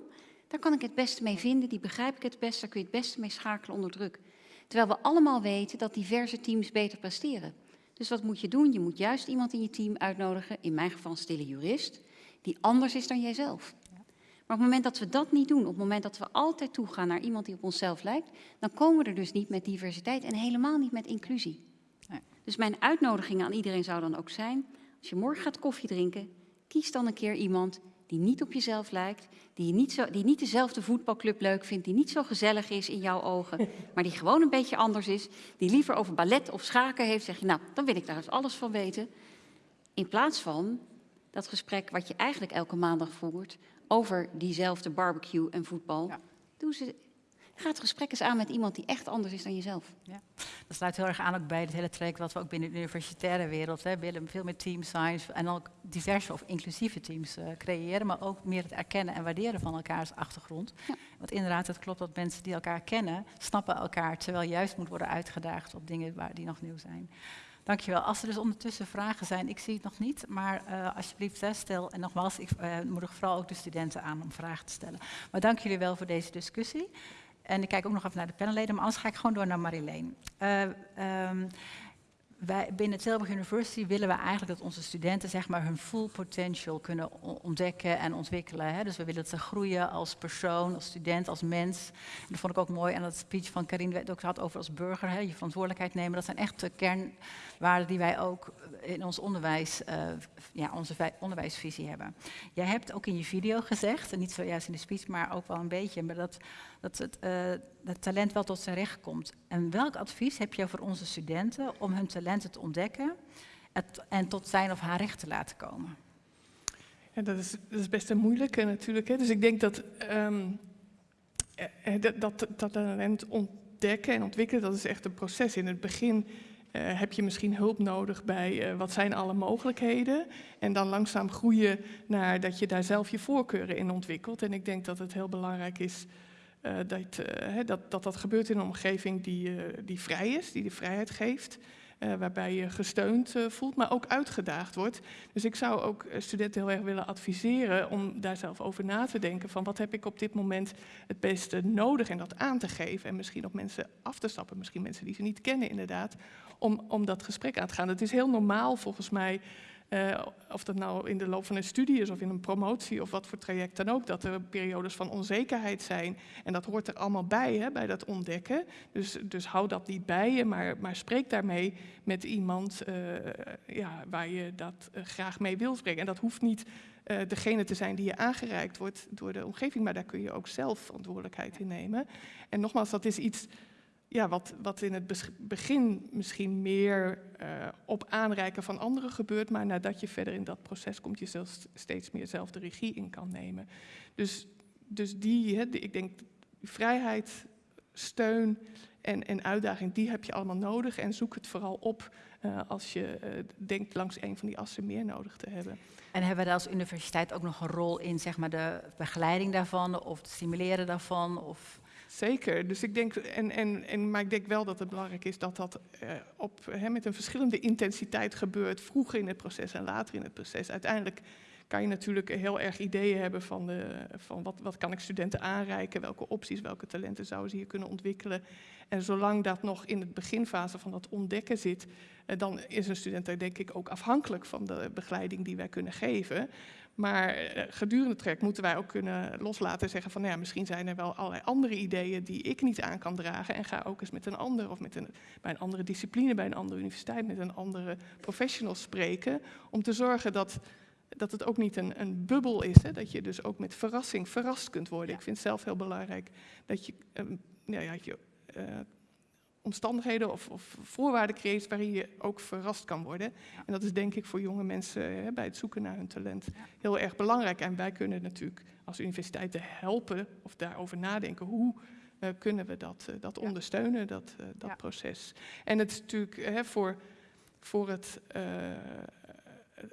Daar kan ik het beste mee vinden, die begrijp ik het best, daar kun je het beste mee schakelen onder druk. Terwijl we allemaal weten dat diverse teams beter presteren. Dus wat moet je doen? Je moet juist iemand in je team uitnodigen, in mijn geval een stille jurist, die anders is dan jijzelf. Maar op het moment dat we dat niet doen, op het moment dat we altijd toegaan naar iemand die op onszelf lijkt, dan komen we er dus niet met diversiteit en helemaal niet met inclusie. Dus mijn uitnodiging aan iedereen zou dan ook zijn, als je morgen gaat koffie drinken, kies dan een keer iemand die niet op jezelf lijkt, die niet, zo, die niet dezelfde voetbalclub leuk vindt, die niet zo gezellig is in jouw ogen, maar die gewoon een beetje anders is, die liever over ballet of schaken heeft, zeg je, nou, dan wil ik daar eens alles van weten. In plaats van dat gesprek wat je eigenlijk elke maandag voert over diezelfde barbecue en voetbal. Ja. Doe ze, ga het gesprek eens aan met iemand die echt anders is dan jezelf. Ja. Dat sluit heel erg aan ook bij het hele traject wat we ook binnen de universitaire wereld hè, willen. Veel meer team science en ook diverse of inclusieve teams uh, creëren. Maar ook meer het erkennen en waarderen van elkaars achtergrond. Ja. Want inderdaad, het klopt dat mensen die elkaar kennen, snappen elkaar. Terwijl juist moet worden uitgedaagd op dingen waar, die nog nieuw zijn. Dankjewel. Als er dus ondertussen vragen zijn, ik zie het nog niet, maar uh, alsjeblieft hè, stel. En nogmaals, ik uh, moedig vooral ook de studenten aan om vragen te stellen. Maar dank jullie wel voor deze discussie. En ik kijk ook nog even naar de panelleden, maar anders ga ik gewoon door naar Marileen. Uh, um, wij, binnen Tilburg University willen we eigenlijk dat onze studenten zeg maar, hun full potential kunnen ontdekken en ontwikkelen. Hè. Dus we willen dat ze groeien als persoon, als student, als mens. En dat vond ik ook mooi aan dat speech van Karin, het ook had over als burger, hè, je verantwoordelijkheid nemen. Dat zijn echt de kernwaarden die wij ook in ons onderwijs, uh, ja, onze onderwijsvisie hebben. Jij hebt ook in je video gezegd, en niet zojuist in de speech, maar ook wel een beetje, maar dat, dat het, dat talent wel tot zijn recht komt. En welk advies heb je voor onze studenten om hun talenten te ontdekken en tot zijn of haar recht te laten komen? Ja, dat, is, is best een moeilijke natuurlijk. Hè. Dus ik denk dat, um, dat, dat, dat talent ontdekken en ontwikkelen, dat is echt een proces. In het begin Eh, heb je misschien hulp nodig bij wat zijn alle mogelijkheden? En dan langzaam groeien naar dat je daar zelf je voorkeuren in ontwikkelt. En ik denk dat het heel belangrijk is dat, dat, dat, dat gebeurt in een omgeving die, die vrij is, die de vrijheid geeft. Waarbij je gesteund voelt, maar ook uitgedaagd wordt. Dus ik zou ook studenten heel erg willen adviseren om daar zelf over na te denken van wat heb ik op dit moment het beste nodig en dat aan te geven en misschien op mensen af te stappen, misschien mensen die ze niet kennen inderdaad, om, om dat gesprek aan te gaan. Het is heel normaal volgens mij uh, of dat nou in de loop van een studie is of in een promotie of wat voor traject dan ook, dat er periodes van onzekerheid zijn. En dat hoort er allemaal bij, hè, bij dat ontdekken. Dus, dus hou dat niet bij je, maar, maar spreek daarmee met iemand uh, ja, waar je dat uh, graag mee wil spreken. En dat hoeft niet degene te zijn die je aangereikt wordt door de omgeving, maar daar kun je ook zelf verantwoordelijkheid in nemen. En nogmaals, dat is iets ja, wat, wat in het begin misschien meer uh, op aanreiken van anderen gebeurt, maar nadat je verder in dat proces komt, je zelfs steeds meer zelf de regie in kan nemen. Dus, dus die, hè, die, ik denk, vrijheid, steun en, en uitdaging, die heb je allemaal nodig. En zoek het vooral op uh, als je uh, denkt langs een van die assen meer nodig te hebben. En hebben we daar als universiteit ook nog een rol in, zeg maar, de begeleiding daarvan of het stimuleren daarvan? Of... Zeker. Dus ik denk, en, en, en, maar ik denk wel dat het belangrijk is dat dat eh, op, hè, met een verschillende intensiteit gebeurt, vroeger in het proces en later in het proces. Uiteindelijk kan je natuurlijk heel erg ideeën hebben van, de, van wat, wat kan ik studenten aanreiken, welke opties, welke talenten zouden ze hier kunnen ontwikkelen. En zolang dat nog in het beginfase van dat ontdekken zit, eh, dan is een student daar denk ik ook afhankelijk van de begeleiding die wij kunnen geven. Maar eh, gedurende het traject moeten wij ook kunnen loslaten en zeggen van nou ja, misschien zijn er wel allerlei andere ideeën die ik niet aan kan dragen. En ga ook eens met een ander of met een, bij een andere discipline, bij een andere universiteit, met een andere professional spreken. Om te zorgen dat, dat het ook niet een, een bubbel is. Hè? Dat je dus ook met verrassing verrast kunt worden. Ik vind het zelf heel belangrijk dat je, um, ja, ja, je uh, omstandigheden of, of, voorwaarden creëert waarin je ook verrast kan worden. En dat is denk ik voor jonge mensen hè, bij het zoeken naar hun talent heel erg belangrijk. En wij kunnen natuurlijk als universiteiten helpen of daarover nadenken hoe uh, kunnen we dat, uh, dat ondersteunen, dat, uh, dat proces. En het is natuurlijk hè, voor, voor het,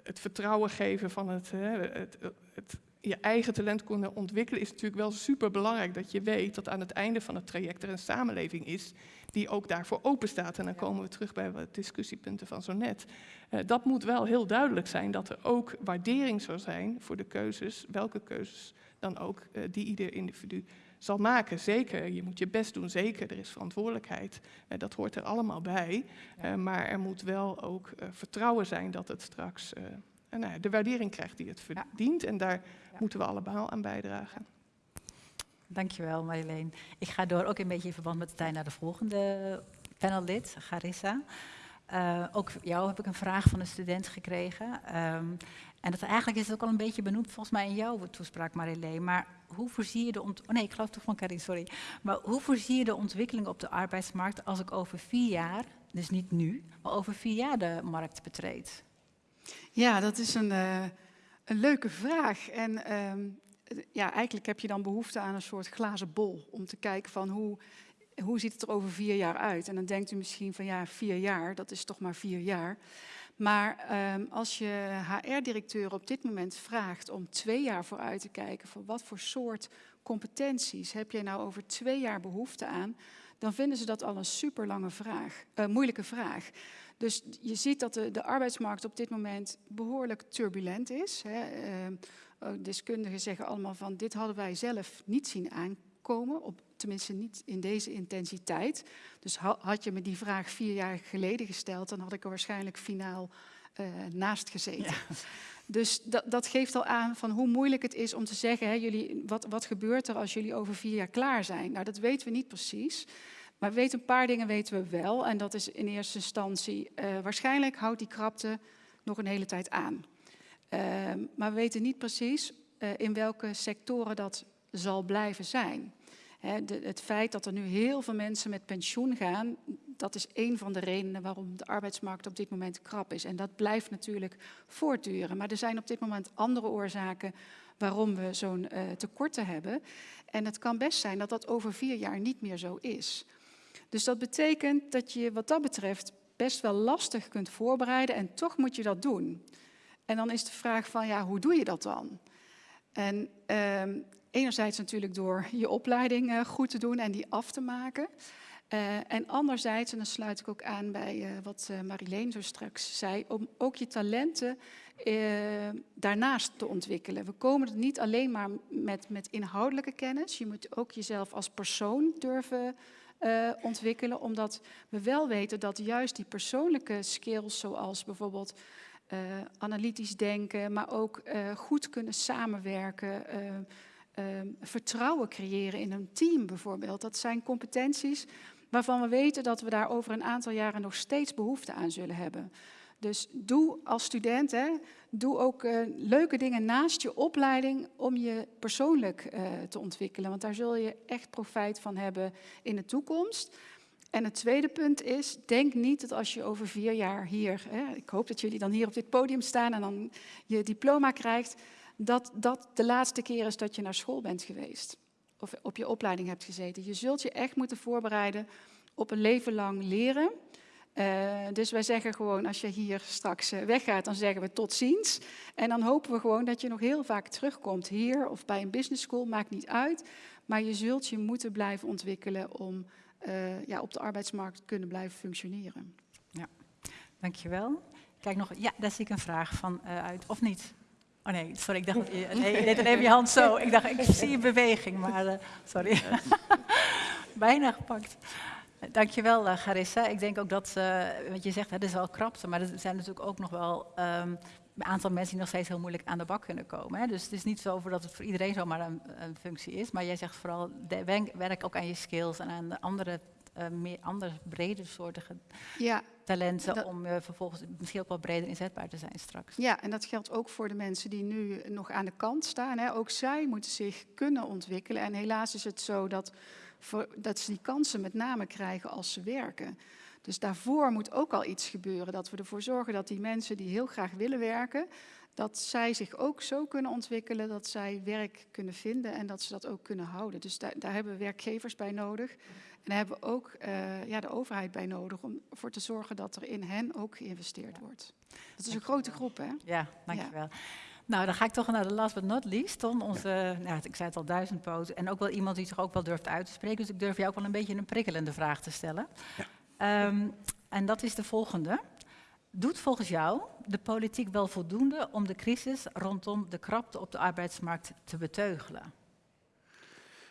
het vertrouwen geven van het, het, het je eigen talent kunnen ontwikkelen, is natuurlijk wel super belangrijk dat je weet dat aan het einde van het traject er een samenleving is die ook daarvoor open staat. En dan komen we terug bij wat discussiepunten van zo net. Uh, dat moet wel heel duidelijk zijn dat er ook waardering zou zijn voor de keuzes, welke keuzes dan ook uh, die ieder individu zal maken. Zeker, je moet je best doen, zeker, er is verantwoordelijkheid. Uh, dat hoort er allemaal bij. Maar er moet wel ook vertrouwen zijn dat het straks nou, de waardering krijgt die het verdient. En daar moeten we allemaal aan bijdragen. Dankjewel Marjolein. Ik ga door ook een beetje in verband met de tijd naar de volgende panellid, Garissa. Uh, ook jou heb ik een vraag van een student gekregen. Um, en dat eigenlijk is het ook al een beetje benoemd volgens mij in jouw toespraak Marjolein. Maar hoe voorzie je de ont oh nee, ik geloof toch van Karin, sorry. Maar hoe voorzie je de ontwikkeling op de arbeidsmarkt als ik over vier jaar, dus niet nu, maar over vier jaar de markt betreed? Ja, dat is een, uh, een leuke vraag. En um, ja, eigenlijk heb je dan behoefte aan een soort glazen bol om te kijken van hoe, hoe ziet het er over vier jaar uit. En dan denkt u misschien van ja, vier jaar, dat is toch maar vier jaar. Maar um, als je HR-directeur op dit moment vraagt om twee jaar vooruit te kijken van wat voor soort competenties heb je nou over twee jaar behoefte aan, dan vinden ze dat al een super lange vraag, uh, moeilijke vraag. Dus je ziet dat de, de, arbeidsmarkt op dit moment behoorlijk turbulent is. Hè. Uh, deskundigen zeggen allemaal van dit hadden wij zelf niet zien aankomen, op, tenminste niet in deze intensiteit. Dus ha, had je me die vraag vier jaar geleden gesteld, dan had ik er waarschijnlijk finaal uh, naast gezeten. Ja. Dus dat, dat, geeft al aan van hoe moeilijk het is om te zeggen, hè, jullie, wat, wat gebeurt er als jullie over vier jaar klaar zijn? Nou, dat weten we niet precies. Maar we weten een paar dingen weten we wel. En dat is in eerste instantie, uh, waarschijnlijk houdt die krapte nog een hele tijd aan. Uh, maar we weten niet precies uh, in welke sectoren dat zal blijven zijn. De, het feit dat er nu heel veel mensen met pensioen gaan, dat is een van de redenen waarom de arbeidsmarkt op dit moment krap is. En dat blijft natuurlijk voortduren. Maar er zijn op dit moment andere oorzaken waarom we zo'n uh, tekorten hebben. En het kan best zijn dat dat over vier jaar niet meer zo is. Dus dat betekent dat je wat dat betreft best wel lastig kunt voorbereiden en toch moet je dat doen. En dan is de vraag van, ja, hoe doe je dat dan? En ehm, enerzijds natuurlijk door je opleiding eh, goed te doen en die af te maken. Uh, en anderzijds, en dan sluit ik ook aan bij uh, wat uh, Marileen zo straks zei, om ook je talenten daarnaast te ontwikkelen. We komen er niet alleen maar met, met inhoudelijke kennis, je moet ook jezelf als persoon durven ontwikkelen, omdat we wel weten dat juist die persoonlijke skills, zoals bijvoorbeeld analytisch denken, maar ook goed kunnen samenwerken, vertrouwen creëren in een team bijvoorbeeld, dat zijn competenties waarvan we weten dat we daar over een aantal jaren nog steeds behoefte aan zullen hebben. Dus doe als student, hè, doe ook uh, leuke dingen naast je opleiding om je persoonlijk uh, te ontwikkelen. Want daar zul je echt profijt van hebben in de toekomst. En het tweede punt is, denk niet dat als je over vier jaar hier, hè, ik hoop dat jullie dan hier op dit podium staan en dan je diploma krijgt, dat dat de laatste keer is dat je naar school bent geweest of op je opleiding hebt gezeten. Je zult je echt moeten voorbereiden op een leven lang leren. Uh, dus wij zeggen gewoon, als je hier straks uh, weggaat, dan zeggen we tot ziens. En dan hopen we gewoon dat je nog heel vaak terugkomt hier of bij een business school, maakt niet uit. Maar je zult je moeten blijven ontwikkelen om uh, ja, op de arbeidsmarkt te kunnen blijven functioneren. Ja, dankjewel. Kijk nog, ja, daar zie ik een vraag van uit, of niet? Oh nee, sorry, ik dacht dat je, nee, je deed dan even je hand zo. Ik dacht, ik zie een beweging, maar sorry. Bijna gepakt. Dankjewel, uh, Garissa. Ik denk ook dat, uh, wat je zegt, het is wel krapte, maar er zijn natuurlijk ook nog wel um, een aantal mensen die nog steeds heel moeilijk aan de bak kunnen komen. Hè? Dus het is niet zo dat het voor iedereen zomaar een, een functie is, maar jij zegt vooral, de, werk ook aan je skills en aan de andere uh, meer andere brede soortige ja, talenten dat, om uh, vervolgens misschien ook wel breder inzetbaar te zijn straks. Ja, en dat geldt ook voor de mensen die nu nog aan de kant staan. Hè. Ook zij moeten zich kunnen ontwikkelen. En helaas is het zo dat, voor, dat ze die kansen met name krijgen als ze werken. Dus daarvoor moet ook al iets gebeuren. Dat we ervoor zorgen dat die mensen die heel graag willen werken, dat zij zich ook zo kunnen ontwikkelen dat zij werk kunnen vinden en dat ze dat ook kunnen houden. Dus daar, daar hebben we werkgevers bij nodig. En daar hebben we ook uh, ja, de overheid bij nodig om ervoor te zorgen dat er in hen ook geïnvesteerd wordt. Dat is een grote groep, hè? Ja, dankjewel. Ja. Nou, dan ga ik toch naar de last but not least. Ton, onze, nou, ik zei het al, duizendpoot. En ook wel iemand die zich ook wel durft uit te spreken. Dus ik durf jou ook wel een beetje een prikkelende vraag te stellen. Ja. Um, en dat is de volgende. Doet volgens jou de politiek wel voldoende om de crisis rondom de krapte op de arbeidsmarkt te beteugelen?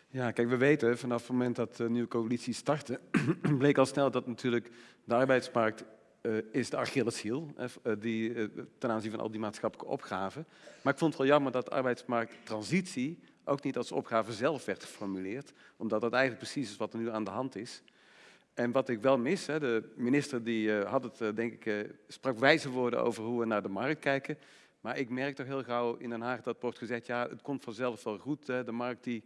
Ja, kijk, we weten vanaf het moment dat de nieuwe coalitie startte, bleek al snel dat natuurlijk de arbeidsmarkt uh, is de Achilleshiel, uh, die, uh, ten aanzien van al die maatschappelijke opgaven. Maar ik vond het wel jammer dat arbeidsmarkttransitie ook niet als opgave zelf werd geformuleerd, omdat dat eigenlijk precies is wat er nu aan de hand is. En wat ik wel mis, hè, de minister die had het, denk ik, sprak wijze woorden over hoe we naar de markt kijken. Maar ik merk toch heel gauw in Den Haag dat wordt gezegd, ja, het komt vanzelf wel goed, hè, de markt die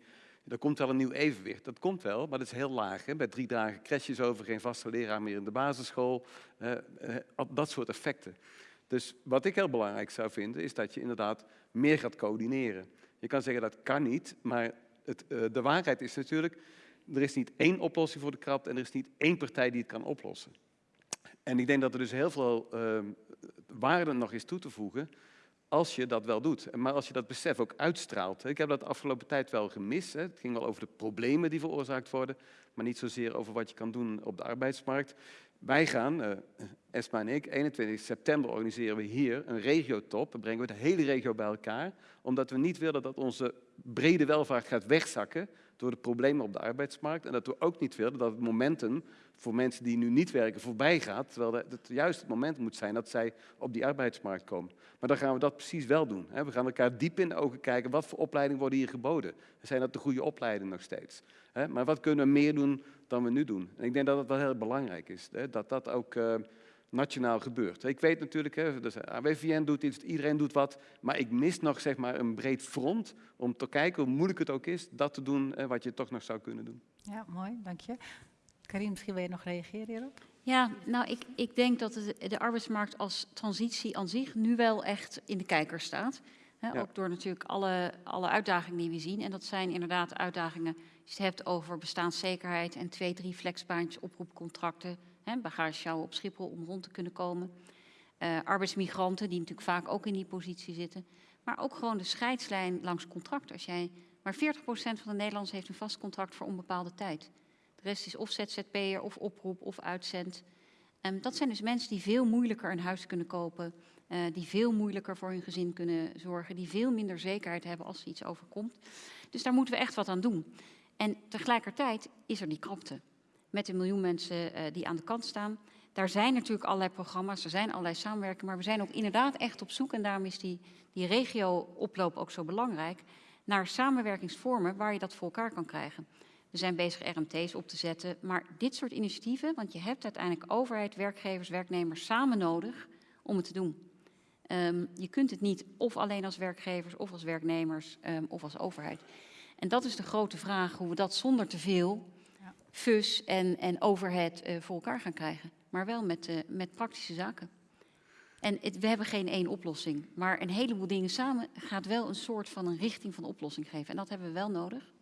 er komt wel een nieuw evenwicht. Dat komt wel, maar dat is heel laag. Hè? Bij drie dagen crashes over, geen vaste leraar meer in de basisschool. Uh, dat soort effecten. Dus wat ik heel belangrijk zou vinden, is dat je inderdaad meer gaat coördineren. Je kan zeggen dat kan niet, maar het, uh, de waarheid is natuurlijk, er is niet één oplossing voor de krapte en er is niet één partij die het kan oplossen. En ik denk dat er dus heel veel ehm, waarde nog is toe te voegen als je dat wel doet. Maar als je dat besef ook uitstraalt. Ik heb dat de afgelopen tijd wel gemist. Het ging wel over de problemen die veroorzaakt worden, maar niet zozeer over wat je kan doen op de arbeidsmarkt. Wij gaan, uh, Esma en ik, 21 september organiseren we hier een regiotop. Dan brengen we de hele regio bij elkaar, omdat we niet willen dat onze brede welvaart gaat wegzakken door de problemen op de arbeidsmarkt. En dat we ook niet willen dat het momentum voor mensen die nu niet werken voorbij gaat, terwijl het juist het moment moet zijn dat zij op die arbeidsmarkt komen. Maar dan gaan we dat precies wel doen. We gaan elkaar diep in de ogen kijken, wat voor opleidingen worden hier geboden? Zijn dat de goede opleidingen nog steeds? Maar wat kunnen we meer doen dan we nu doen? En ik denk dat het wel heel belangrijk is, dat dat ook uh, nationaal gebeurt. Ik weet natuurlijk, hè, dus AWVN doet iets, iedereen doet wat, maar ik mis nog zeg maar, een breed front om te kijken hoe moeilijk het ook is dat te doen wat je toch nog zou kunnen doen. Ja, mooi, dank je. Karin, misschien wil je nog reageren hierop? Ja, nou, ik, ik denk dat de, de arbeidsmarkt als transitie aan zich nu wel echt in de kijker staat. Ja. Ook door natuurlijk alle, alle uitdagingen die we zien. En dat zijn inderdaad uitdagingen, als je het hebt over bestaanszekerheid en twee, drie flexbaantjes, oproepcontracten, hè, bagage sjouwen op Schiphol om rond te kunnen komen. Uh, arbeidsmigranten die natuurlijk vaak ook in die positie zitten. Maar ook gewoon de scheidslijn langs contract. Als jij, maar 40% van de Nederlanders heeft een vast contract voor onbepaalde tijd. De rest is of ZZP'er of oproep of uitzend. Um, dat zijn dus mensen die veel moeilijker een huis kunnen kopen. Uh, die veel moeilijker voor hun gezin kunnen zorgen. Die veel minder zekerheid hebben als er iets overkomt. Dus daar moeten we echt wat aan doen. En tegelijkertijd is er die krapte. Met een miljoen mensen uh, die aan de kant staan. Daar zijn natuurlijk allerlei programma's, er zijn allerlei samenwerkingen, maar we zijn ook inderdaad echt op zoek, en daarom is die, die regio-oploop ook zo belangrijk, naar samenwerkingsvormen waar je dat voor elkaar kan krijgen. We zijn bezig RMT's op te zetten, maar dit soort initiatieven, want je hebt uiteindelijk overheid, werkgevers, werknemers samen nodig om het te doen. Um, je kunt het niet of alleen als werkgevers of als werknemers um, of als overheid. En dat is de grote vraag, hoe we dat zonder te veel ja. fus en, en overhead uh, voor elkaar gaan krijgen maar wel met, uh, met praktische zaken. En het, we hebben geen één oplossing, maar een heleboel dingen samen gaat wel een soort van een richting van oplossing geven. En dat hebben we wel nodig.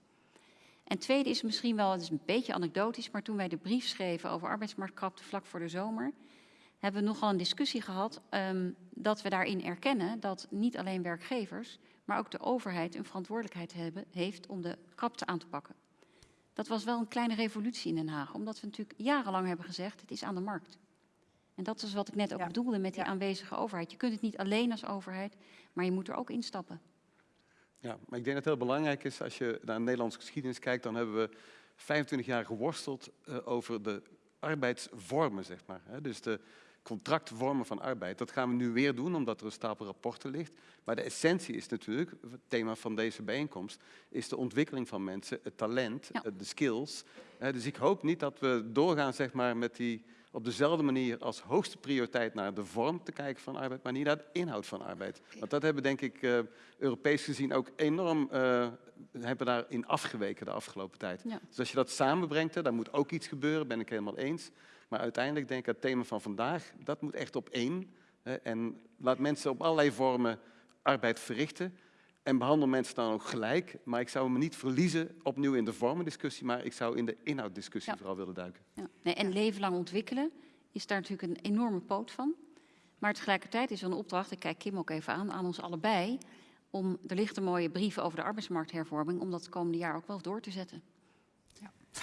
En tweede is misschien wel, het is een beetje anekdotisch, maar toen wij de brief schreven over arbeidsmarktkrapte vlak voor de zomer, hebben we nogal een discussie gehad um, dat we daarin erkennen dat niet alleen werkgevers, maar ook de overheid een verantwoordelijkheid hebben, heeft om de krapte aan te pakken. Dat was wel een kleine revolutie in Den Haag, omdat we natuurlijk jarenlang hebben gezegd, het is aan de markt. En dat is wat ik net ook ja. bedoelde met die ja. aanwezige overheid. Je kunt het niet alleen als overheid, maar je moet er ook instappen. Ja, maar ik denk dat het heel belangrijk is, als je naar de Nederlandse geschiedenis kijkt, dan hebben we 25 jaar geworsteld uh, over de arbeidsvormen, zeg maar. Hè? Dus de, contractvormen van arbeid. Dat gaan we nu weer doen, omdat er een stapel rapporten ligt. Maar de essentie is natuurlijk, het thema van deze bijeenkomst, is de ontwikkeling van mensen, het talent, ja. de skills. Dus ik hoop niet dat we doorgaan zeg maar, met die op dezelfde manier als hoogste prioriteit naar de vorm te kijken van arbeid, maar niet naar de inhoud van arbeid. Want dat hebben denk ik uh, Europees gezien ook enorm uh, hebben daarin afgeweken de afgelopen tijd. Ja. Dus als je dat samenbrengt, daar moet ook iets gebeuren, ben ik helemaal eens. Maar uiteindelijk denk ik het thema van vandaag, dat moet echt op één. Hè, en laat mensen op allerlei vormen arbeid verrichten. En behandel mensen dan ook gelijk. Maar ik zou me niet verliezen opnieuw in de vormendiscussie, maar ik zou in de inhouddiscussie ja. vooral willen duiken. Ja. Nee, en leven lang ontwikkelen is daar natuurlijk een enorme poot van. Maar tegelijkertijd is er een opdracht, ik kijk Kim ook even aan, aan ons allebei, om, er ligt een mooie brief over de arbeidsmarkthervorming, om dat het komende jaar ook wel door te zetten.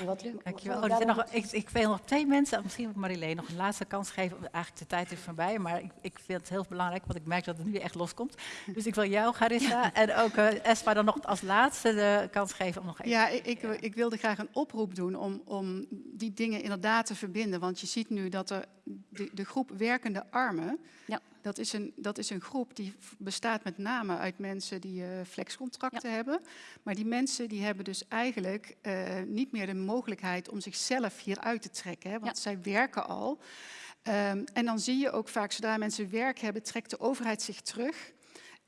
Wat Dankjewel. Oh, er nog, ik, ik wil nog twee mensen, misschien moet Marilene nog een laatste kans geven. Eigenlijk de tijd is voorbij, maar ik, ik vind het heel belangrijk, want ik merk dat het nu echt loskomt. Dus ik wil jou, Garissa, ja. en ook uh, Espa dan nog als laatste de kans geven om nog even... Ja, ik, ik, ik wilde graag een oproep doen om, om die dingen inderdaad te verbinden. Want je ziet nu dat er de, de groep werkende armen... Ja. Dat is, een, dat is een groep die bestaat met name uit mensen die uh, flexcontracten ja. hebben. Maar die mensen die hebben dus eigenlijk uh, niet meer de mogelijkheid om zichzelf hieruit te trekken. Hè, want ja. zij werken al. Um, en dan zie je ook vaak, zodra mensen werk hebben, trekt de overheid zich terug.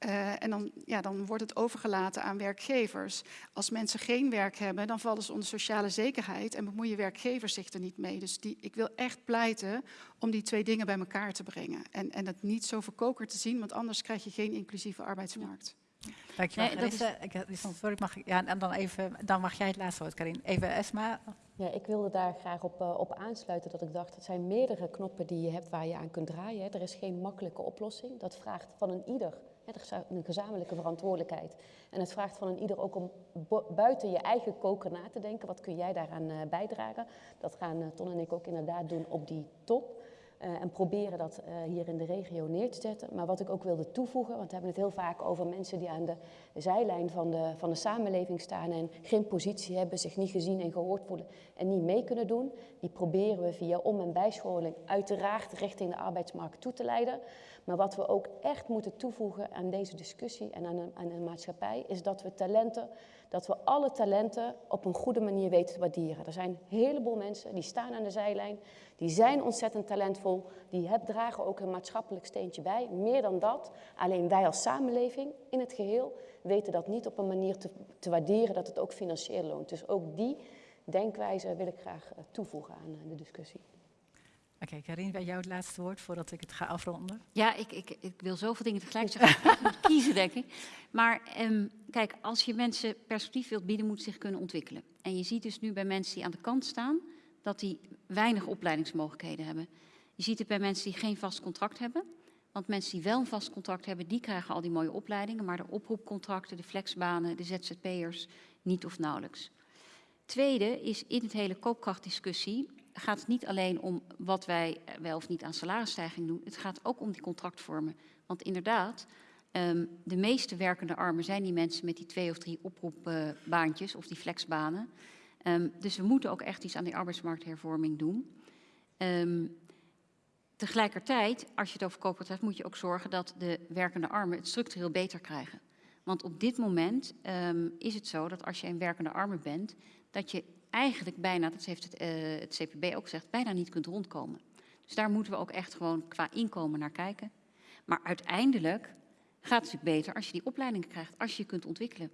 Uh, en dan, ja, dan wordt het overgelaten aan werkgevers. Als mensen geen werk hebben, dan vallen ze onder sociale zekerheid en bemoeien werkgevers zich er niet mee. Dus die, ik wil echt pleiten om die twee dingen bij elkaar te brengen. En, en het niet zo verkoker te zien, want anders krijg je geen inclusieve arbeidsmarkt. Dankjewel. Nee, dat is, ik, sorry, mag ik, ja, en dan, even, dan mag jij het laatste woord, Karin. Even Esma. Ja, ik wilde daar graag op, uh, op aansluiten dat ik dacht, het zijn meerdere knoppen die je hebt waar je aan kunt draaien. Hè. Er is geen makkelijke oplossing. Dat vraagt van een ieder een gezamenlijke verantwoordelijkheid. En het vraagt van een ieder ook om buiten je eigen koker na te denken. Wat kun jij daaraan uh, bijdragen? Dat gaan uh, Ton en ik ook inderdaad doen op die top. Uh, en proberen dat hier in de regio neer te zetten. Maar wat ik ook wilde toevoegen, want we hebben het heel vaak over mensen die aan de zijlijn van de, van de samenleving staan en geen positie hebben, zich niet gezien en gehoord voelen en niet mee kunnen doen. Die proberen we via om- en bijscholing uiteraard richting de arbeidsmarkt toe te leiden. Maar wat we ook echt moeten toevoegen aan deze discussie en aan aan de maatschappij, is dat we talenten, dat we alle talenten op een goede manier weten te waarderen. Er zijn een heleboel mensen die staan aan de zijlijn, die zijn ontzettend talentvol, die hebben, dragen ook een maatschappelijk steentje bij. Meer dan dat, alleen wij als samenleving in het geheel weten dat niet op een manier te, te waarderen dat het ook financieel loont. Dus ook die denkwijze wil ik graag uh, toevoegen aan uh, de discussie. Oké, okay, Karin, bij jou het laatste woord voordat ik het ga afronden. Ja, ik, ik, ik wil zoveel dingen tegelijk zeggen. ik moet kiezen, denk ik. Maar um, kijk, als je mensen perspectief wilt bieden, moet zich kunnen ontwikkelen. En je ziet dus nu bij mensen die aan de kant staan, dat die weinig opleidingsmogelijkheden hebben. Je ziet het bij mensen die geen vast contract hebben. Want mensen die wel een vast contract hebben, die krijgen al die mooie opleidingen. Maar de oproepcontracten, de flexbanen, de ZZP'ers niet of nauwelijks. Tweede is in het hele koopkrachtdiscussie gaat het niet alleen om wat wij wel of niet aan salarisstijging doen. Het gaat ook om die contractvormen. Want inderdaad, um, de meeste werkende armen zijn die mensen met die twee of drie oproepbaantjes of die flexbanen. Um, dus we moeten ook echt iets aan die arbeidsmarkthervorming doen. Um, tegelijkertijd, als je het over koopkracht hebt, moet je ook zorgen dat de werkende armen het structureel beter krijgen. Want op dit moment um, is het zo dat als je een werkende arme bent, dat je eigenlijk bijna, dat heeft het, uh, het CPB ook gezegd, bijna niet kunt rondkomen. Dus daar moeten we ook echt gewoon qua inkomen naar kijken. Maar uiteindelijk gaat het natuurlijk beter als je die opleidingen krijgt, als je je kunt ontwikkelen.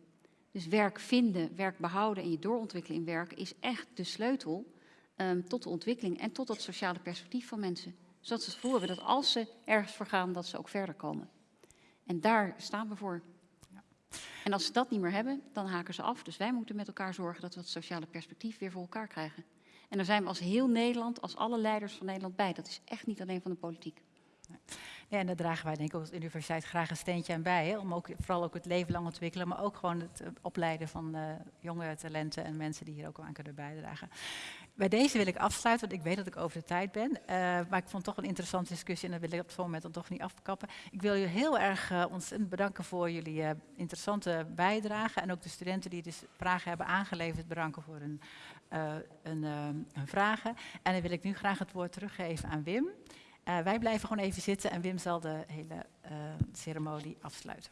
Dus werk vinden, werk behouden en je doorontwikkelen in werk is echt de sleutel um, tot de ontwikkeling en tot dat sociale perspectief van mensen. Zodat ze het gevoel hebben dat als ze ergens voor gaan, dat ze ook verder komen. En daar staan we voor. En als ze dat niet meer hebben, dan haken ze af. Dus wij moeten met elkaar zorgen dat we het sociale perspectief weer voor elkaar krijgen. En daar zijn we als heel Nederland, als alle leiders van Nederland bij. Dat is echt niet alleen van de politiek. Ja, en daar dragen wij denk ik als universiteit graag een steentje aan bij. Hè, om ook, vooral ook het leven lang ontwikkelen, maar ook gewoon het opleiden van uh, jonge talenten en mensen die hier ook aan kunnen bijdragen. Bij deze wil ik afsluiten, want ik weet dat ik over de tijd ben. Uh, maar ik vond toch een interessante discussie en dat wil ik op het moment dan toch niet afkappen. Ik wil jullie heel erg ontzettend bedanken voor jullie interessante bijdrage. En ook de studenten die dus vragen hebben aangeleverd, bedanken voor hun, hun vragen. En dan wil ik nu graag het woord teruggeven aan Wim. Wij blijven gewoon even zitten en Wim zal de hele ceremonie afsluiten.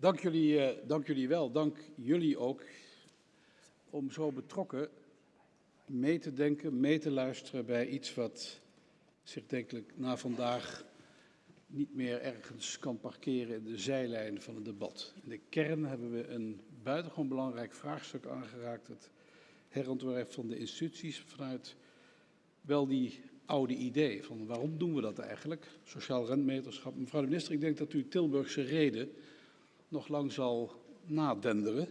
Dank jullie, uh, dank jullie wel. Dank jullie ook om zo betrokken mee te denken, mee te luisteren bij iets wat zich denkelijk na vandaag niet meer ergens kan parkeren in de zijlijn van het debat. In de kern hebben we een buitengewoon belangrijk vraagstuk aangeraakt, het herontwerp van de instituties vanuit wel die oude idee van waarom doen we dat eigenlijk, sociaal rentmeterschap. Mevrouw de minister, ik denk dat u Tilburgse reden nog lang zal nadenderen.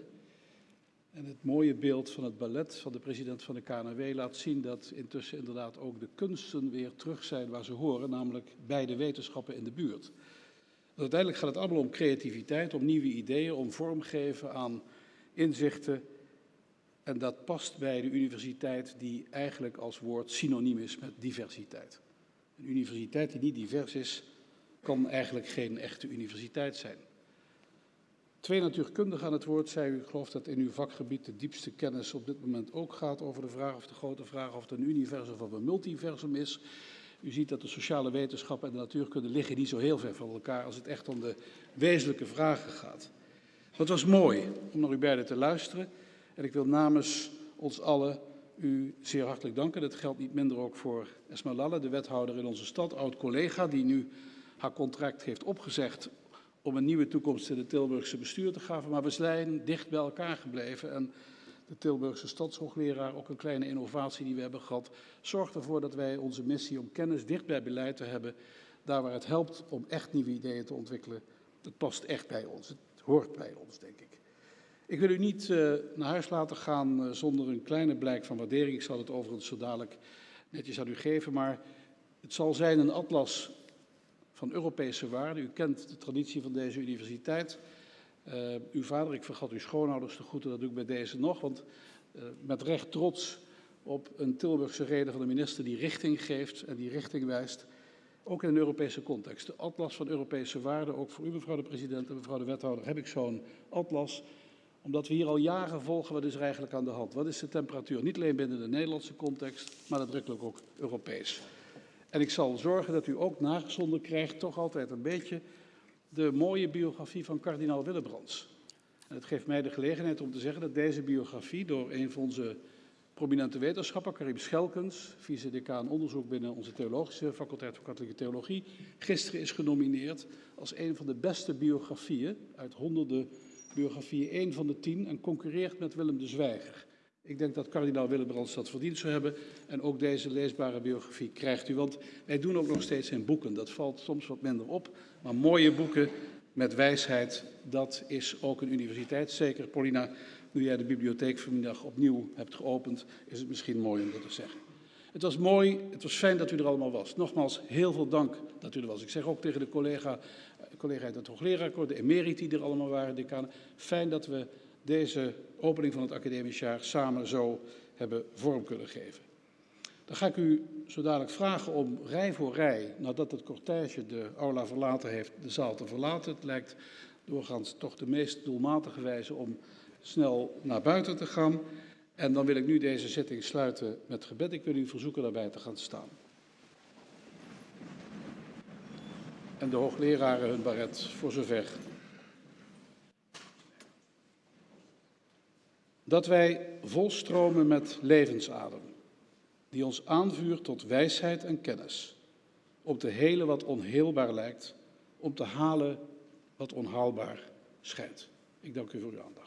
En het mooie beeld van het ballet van de president van de KNW laat zien dat intussen inderdaad ook de kunsten weer terug zijn waar ze horen, namelijk bij de wetenschappen in de buurt. Uiteindelijk gaat het allemaal om creativiteit, om nieuwe ideeën, om vormgeven aan inzichten. En dat past bij de universiteit die eigenlijk als woord synoniem is met diversiteit. Een universiteit die niet divers is, kan eigenlijk geen echte universiteit zijn. Twee natuurkundigen aan het woord zei u, geloof dat in uw vakgebied de diepste kennis op dit moment ook gaat over de vraag of de grote vraag of het een universum of een multiversum is. U ziet dat de sociale wetenschappen en de natuurkunde liggen niet zo heel ver van elkaar als het echt om de wezenlijke vragen gaat. Het was mooi om naar u beiden te luisteren en ik wil namens ons allen u zeer hartelijk danken. Dat geldt niet minder ook voor Esma Lalle, de wethouder in onze stad, oud-collega, die nu haar contract heeft opgezegd om een nieuwe toekomst in het Tilburgse bestuur te gaven. Maar we zijn dicht bij elkaar gebleven. En de Tilburgse stadshoogleraar, ook een kleine innovatie die we hebben gehad, zorgt ervoor dat wij onze missie om kennis dicht bij beleid te hebben. Daar waar het helpt om echt nieuwe ideeën te ontwikkelen. Dat past echt bij ons. Het hoort bij ons, denk ik. Ik wil u niet uh, naar huis laten gaan uh, zonder een kleine blijk van waardering. Ik zal het overigens zo dadelijk netjes aan u geven. Maar het zal zijn een atlas van Europese waarden. U kent de traditie van deze universiteit. Uh, uw vader, ik vergat uw schoonouders te groeten, dat doe ik bij deze nog. Want uh, met recht trots op een Tilburgse reden van de minister die richting geeft en die richting wijst. Ook in een Europese context. De atlas van Europese waarden, ook voor u mevrouw de president en mevrouw de wethouder, heb ik zo'n atlas omdat we hier al jaren volgen, wat is er eigenlijk aan de hand? Wat is de temperatuur? Niet alleen binnen de Nederlandse context, maar nadrukkelijk ook Europees. En ik zal zorgen dat u ook nagezonden krijgt, toch altijd een beetje, de mooie biografie van kardinaal Willebrands. En het geeft mij de gelegenheid om te zeggen dat deze biografie door een van onze prominente wetenschappers, Karim Schelkens, vice-decaan onderzoek binnen onze theologische faculteit van katholieke theologie, gisteren is genomineerd als een van de beste biografieën uit honderden biografieën, één van de tien, en concurreert met Willem de Zwijger Ik denk dat kardinaal Willebrands dat verdiend zou hebben. En ook deze leesbare biografie krijgt u. Want wij doen ook nog steeds in boeken. Dat valt soms wat minder op. Maar mooie boeken met wijsheid, dat is ook een universiteit. Zeker, Paulina, nu jij de bibliotheek vanmiddag opnieuw hebt geopend, is het misschien mooi om dat te zeggen. Het was mooi, het was fijn dat u er allemaal was. Nogmaals, heel veel dank dat u er was. Ik zeg ook tegen de collega, collega uit het hoogleraar, de emeriti die er allemaal waren, decanen. Fijn dat we deze opening van het academisch jaar samen zo hebben vorm kunnen geven. Dan ga ik u zo dadelijk vragen om rij voor rij, nadat het cortège de aula verlaten heeft, de zaal te verlaten. Het lijkt doorgaans toch de meest doelmatige wijze om snel naar buiten te gaan. En dan wil ik nu deze zitting sluiten met gebed. Ik wil u verzoeken daarbij te gaan staan. En de hoogleraren hun baret voor zover. Dat wij volstromen met levensadem, die ons aanvuurt tot wijsheid en kennis, om te helen wat onheelbaar lijkt, om te halen wat onhaalbaar schijnt. Ik dank u voor uw aandacht.